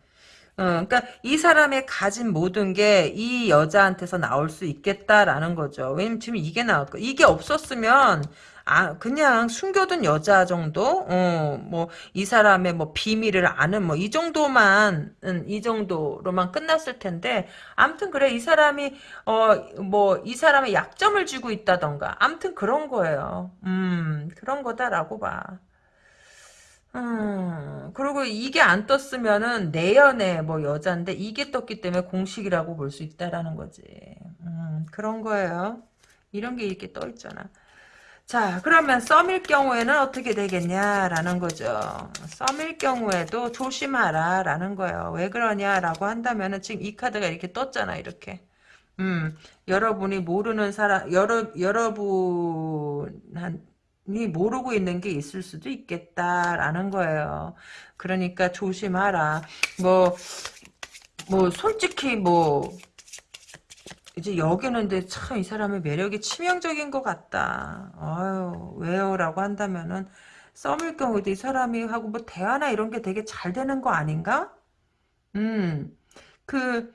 어, 그러니까 이 사람의 가진 모든 게 이 여자한테서 나올 수 있겠다라는 거죠. 왜냐면 지금 이게 나왔고 이게 없었으면 아 그냥 숨겨둔 여자 정도, 어, 뭐 이 사람의 뭐 비밀을 아는 뭐 이 정도만 음, 이 정도로만 끝났을 텐데 아무튼 그래 이 사람이 어 뭐 이 사람의 약점을 쥐고 있다던가 아무튼 그런 거예요. 음 그런 거다라고 봐. 음, 그리고 이게 안 떴으면은 내연의 뭐 여잔데 이게 떴기 때문에 공식이라고 볼 수 있다라는 거지. 음, 그런 거예요. 이런 게 이렇게 떠 있잖아. 자, 그러면 썸일 경우에는 어떻게 되겠냐라는 거죠. 썸일 경우에도 조심하라 라는 거예요. 왜 그러냐라고 한다면은 지금 이 카드가 이렇게 떴잖아, 이렇게. 음, 여러분이 모르는 사람, 여러, 여러분, 이 모르고 있는 게 있을 수도 있겠다라는 거예요. 그러니까 조심하라. 뭐, 뭐, 솔직히 뭐, 이제 여기는 근데 참 이 사람의 매력이 치명적인 것 같다. 아유, 왜요? 라고 한다면은, 썸일 경우도 이 사람이 하고 뭐 대화나 이런 게 되게 잘 되는 거 아닌가? 음, 그,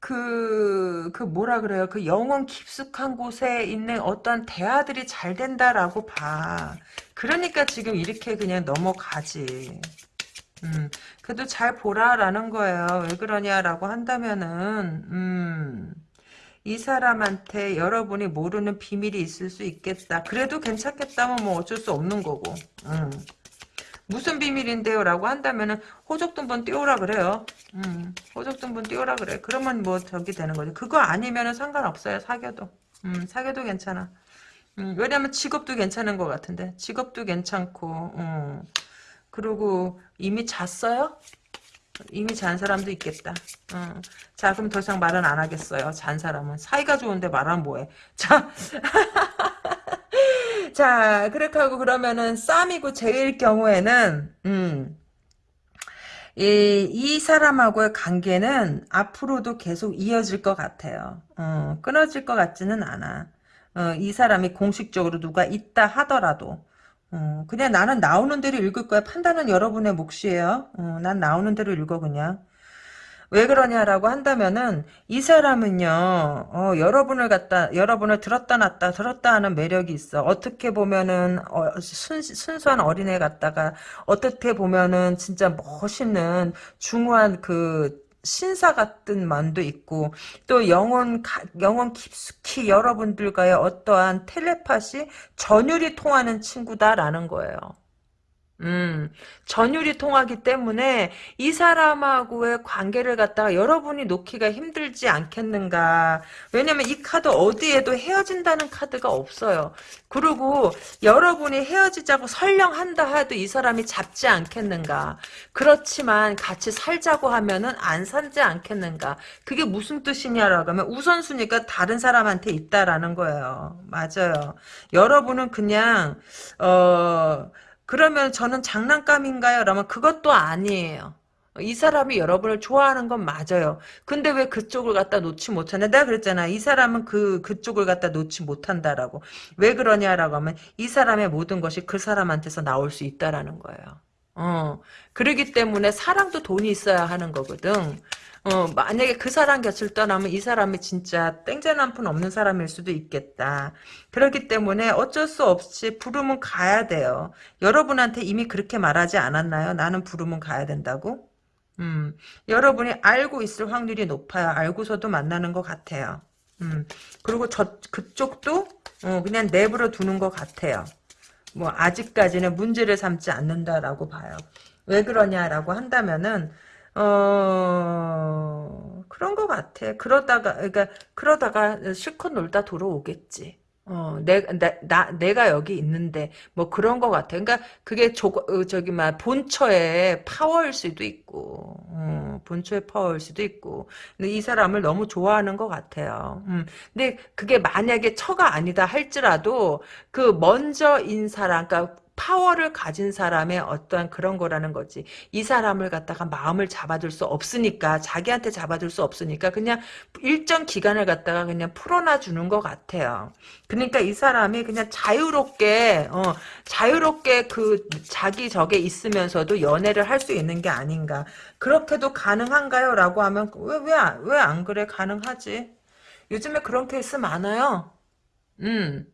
그, 그 뭐라 그래요? 그 영혼 깊숙한 곳에 있는 어떤 대화들이 잘 된다라고 봐. 그러니까 지금 이렇게 그냥 넘어가지. 음, 그래도 잘 보라라는 거예요. 왜 그러냐라고 한다면은, 음, 이 사람한테 여러분이 모르는 비밀이 있을 수 있겠다. 그래도 괜찮겠다면 뭐 어쩔 수 없는 거고. 음. 무슨 비밀인데요? 라고 한다면은 호적등본 띄우라 그래요. 음, 호적등본 띄우라 그래. 그러면 뭐 저기 되는 거지. 그거 아니면은 상관없어요. 사겨도. 음, 사겨도 괜찮아. 음, 왜냐면 직업도 괜찮은 것 같은데. 직업도 괜찮고, 음. 그리고 이미 잤어요? 이미 잔 사람도 있겠다. 음. 자, 그럼 더 이상 말은 안 하겠어요. 잔 사람은. 사이가 좋은데 말하면 뭐해. 자. 자, 그렇게 하고 그러면은 쌈이고 제일 경우에는 음. 이, 이 사람하고의 관계는 앞으로도 계속 이어질 것 같아요. 어, 끊어질 것 같지는 않아. 어, 이 사람이 공식적으로 누가 있다 하더라도 어, 그냥 나는 나오는 대로 읽을 거야. 판단은 여러분의 몫이에요. 어, 난 나오는 대로 읽어 그냥. 왜 그러냐라고 한다면은 이 사람은요 어, 여러분을 갖다 여러분을 들었다 놨다 들었다 하는 매력이 있어 어떻게 보면은 어, 순, 순수한 어린애 같다가 어떻게 보면은 진짜 멋있는 중후한 그 신사 같은 만도 있고 또 영혼 영혼 깊숙이 여러분들과의 어떠한 텔레파시 전율이 통하는 친구다라는 거예요. 음, 전율이 통하기 때문에 이 사람하고의 관계를 갖다가 여러분이 놓기가 힘들지 않겠는가. 왜냐면 이 카드 어디에도 헤어진다는 카드가 없어요. 그리고 여러분이 헤어지자고 설령한다 해도 이 사람이 잡지 않겠는가. 그렇지만 같이 살자고 하면은 안 살지 않겠는가. 그게 무슨 뜻이냐라고 하면 우선순위가 다른 사람한테 있다라는 거예요. 맞아요. 여러분은 그냥, 어, 그러면 저는 장난감인가요? 라면 그것도 아니에요. 이 사람이 여러분을 좋아하는 건 맞아요. 근데 왜 그쪽을 갖다 놓지 못하냐? 내가 그랬잖아. 이 사람은 그, 그쪽을 갖다 놓지 못한다라고. 왜 그러냐라고 하면 이 사람의 모든 것이 그 사람한테서 나올 수 있다라는 거예요. 어. 그러기 때문에 사랑도 돈이 있어야 하는 거거든. 어, 만약에 그 사람 곁을 떠나면 이 사람이 진짜 땡전 한 푼 없는 사람일 수도 있겠다. 그렇기 때문에 어쩔 수 없이 부르면 가야 돼요. 여러분한테 이미 그렇게 말하지 않았나요? 나는 부르면 가야 된다고? 음, 여러분이 알고 있을 확률이 높아요. 알고서도 만나는 것 같아요. 음, 그리고 저, 그쪽도, 어, 그냥 내버려 두는 것 같아요. 뭐, 아직까지는 문제를 삼지 않는다라고 봐요. 왜 그러냐라고 한다면은, 어, 그런 것 같아. 그러다가, 그러니까, 그러다가 실컷 놀다 돌아오겠지. 어, 내, 나, 나, 내가 여기 있는데, 뭐 그런 것 같아. 그러니까 그게 조, 어, 저기, 막, 본처의 파워일 수도 있고, 어, 본처의 파워일 수도 있고. 근데 이 사람을 너무 좋아하는 것 같아요. 음, 근데 그게 만약에 처가 아니다 할지라도, 그 먼저인 사람, 그러니까 파워를 가진 사람의 어떠한 그런 거라는 거지. 이 사람을 갖다가 마음을 잡아둘 수 없으니까 자기한테 잡아둘 수 없으니까 그냥 일정 기간을 갖다가 그냥 풀어놔 주는 것 같아요. 그러니까 이 사람이 그냥 자유롭게 어, 자유롭게 그 자기 적에 있으면서도 연애를 할 수 있는 게 아닌가. 그렇게도 가능한가요? 라고 하면 왜 왜 왜 안 그래? 가능하지. 요즘에 그런 케이스 많아요. 음.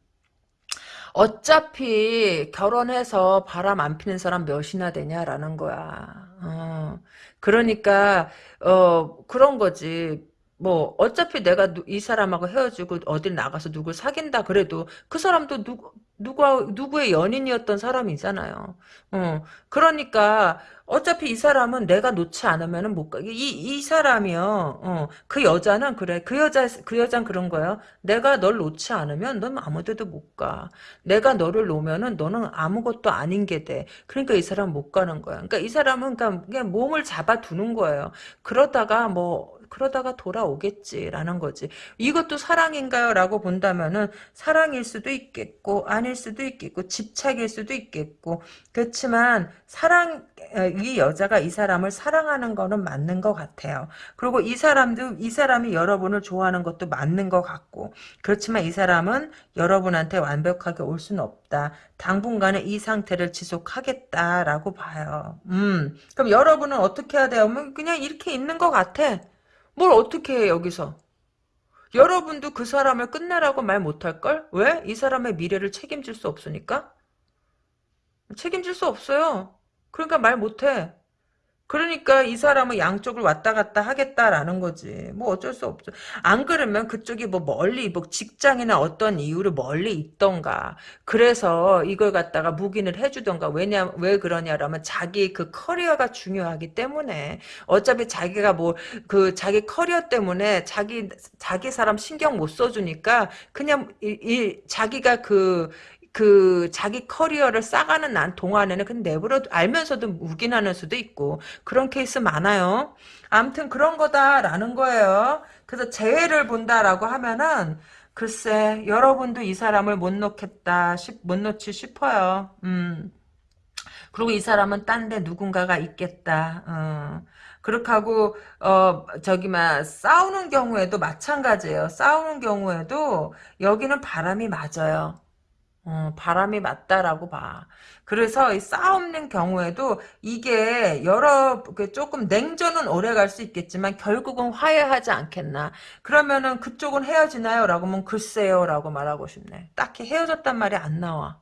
어차피 결혼해서 바람 안 피는 사람 몇이나 되냐라는 거야. 어, 그러니까 어 그런 거지. 뭐 어차피 내가 누, 이 사람하고 헤어지고 어딜 나가서 누굴 사귄다 그래도 그 사람도 누구 누구 누구의 연인이었던 사람이잖아요. 어 그러니까 어차피 이 사람은 내가 놓지 않으면은 못 가. 이, 이 사람이요. 어, 그 여자는 그래. 그 여자, 그 여자는 그런 거예요. 내가 널 놓지 않으면 넌 아무 데도 못 가. 내가 너를 놓으면은 너는 아무것도 아닌 게 돼. 그러니까 이 사람은 못 가는 거야. 그러니까 이 사람은 그러니까 그냥 몸을 잡아두는 거예요. 그러다가 뭐, 그러다가 돌아오겠지라는 거지. 이것도 사랑인가요? 라고 본다면은 사랑일 수도 있겠고 아닐 수도 있겠고 집착일 수도 있겠고 그렇지만 사랑 이 여자가 이 사람을 사랑하는 거는 맞는 것 같아요. 그리고 이 사람도 이 사람이 여러분을 좋아하는 것도 맞는 것 같고 그렇지만 이 사람은 여러분한테 완벽하게 올 수는 없다. 당분간은 이 상태를 지속하겠다라고 봐요. 음, 그럼 여러분은 어떻게 해야 돼요? 그냥 이렇게 있는 것 같아. 뭘 어떻게 해 여기서? 여러분도 그 사람을 끝내라고 말 못할걸? 왜? 이 사람의 미래를 책임질 수 없으니까? 책임질 수 없어요. 그러니까 말 못해. 그러니까 이 사람은 양쪽을 왔다 갔다 하겠다라는 거지. 뭐 어쩔 수 없죠. 안 그러면 그쪽이 뭐 멀리 뭐 직장이나 어떤 이유로 멀리 있던가. 그래서 이걸 갖다가 묵인을 해주던가. 왜냐 왜 그러냐라면 자기 그 커리어가 중요하기 때문에 어차피 자기가 뭐 그 자기 커리어 때문에 자기 자기 사람 신경 못 써주니까 그냥 이, 이 자기가 그 그 자기 커리어를 쌓아가는 난 동안에는 그냥 내버려 알면서도 묵인하는 수도 있고 그런 케이스 많아요. 아무튼 그런 거다라는 거예요. 그래서 재회를 본다라고 하면은 글쎄 여러분도 이 사람을 못 놓겠다 싶, 못 놓지 싶어요. 음. 그리고 이 사람은 딴 데 누군가가 있겠다. 어. 그렇게 하고 어 저기 막 싸우는 경우에도 마찬가지예요. 싸우는 경우에도 여기는 바람이 맞아요. 어, 바람이 맞다라고 봐. 그래서 이 싸움는 경우에도 이게 여러 그 조금 냉전은 오래 갈 수 있겠지만 결국은 화해하지 않겠나. 그러면은 그쪽은 헤어지나요? 라고 하면 글쎄요 라고 말하고 싶네. 딱히 헤어졌단 말이 안 나와.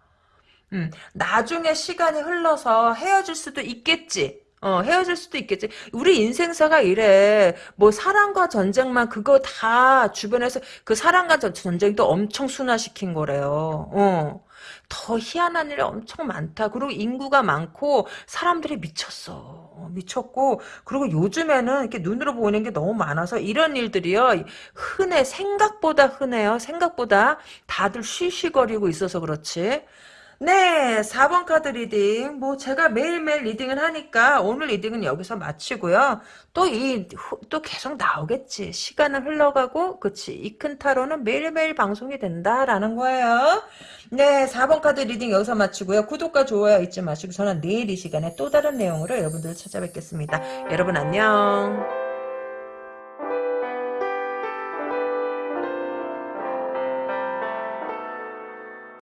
음, 나중에 시간이 흘러서 헤어질 수도 있겠지. 어, 헤어질 수도 있겠지. 우리 인생사가 이래. 뭐, 사랑과 전쟁만 그거 다 주변에서 그 사랑과 전- 전쟁도 엄청 순화시킨 거래요. 어. 더 희한한 일이 엄청 많다. 그리고 인구가 많고 사람들이 미쳤어. 어, 미쳤고 그리고 요즘에는 이렇게 눈으로 보이는 게 너무 많아서 이런 일들이요 흔해 생각보다 흔해요 생각보다 다들 쉬쉬거리고 있어서 그렇지 네, 4번 카드 reading. 뭐, 제가 매일매일 reading을 하니까 오늘 reading은 여기서 마치고요. 또 이, 후- 또 계속 나오겠지. 시간은 흘러가고, 그치. 이 큰 타로는 매일매일 방송이 된다라는 거예요. 네, 4번 카드 reading 여기서 마치고요. 구독과 좋아요 잊지 마시고, 저는 내일 이 시간에 또 다른 내용으로 여러분들 찾아뵙겠습니다. 여러분 안녕.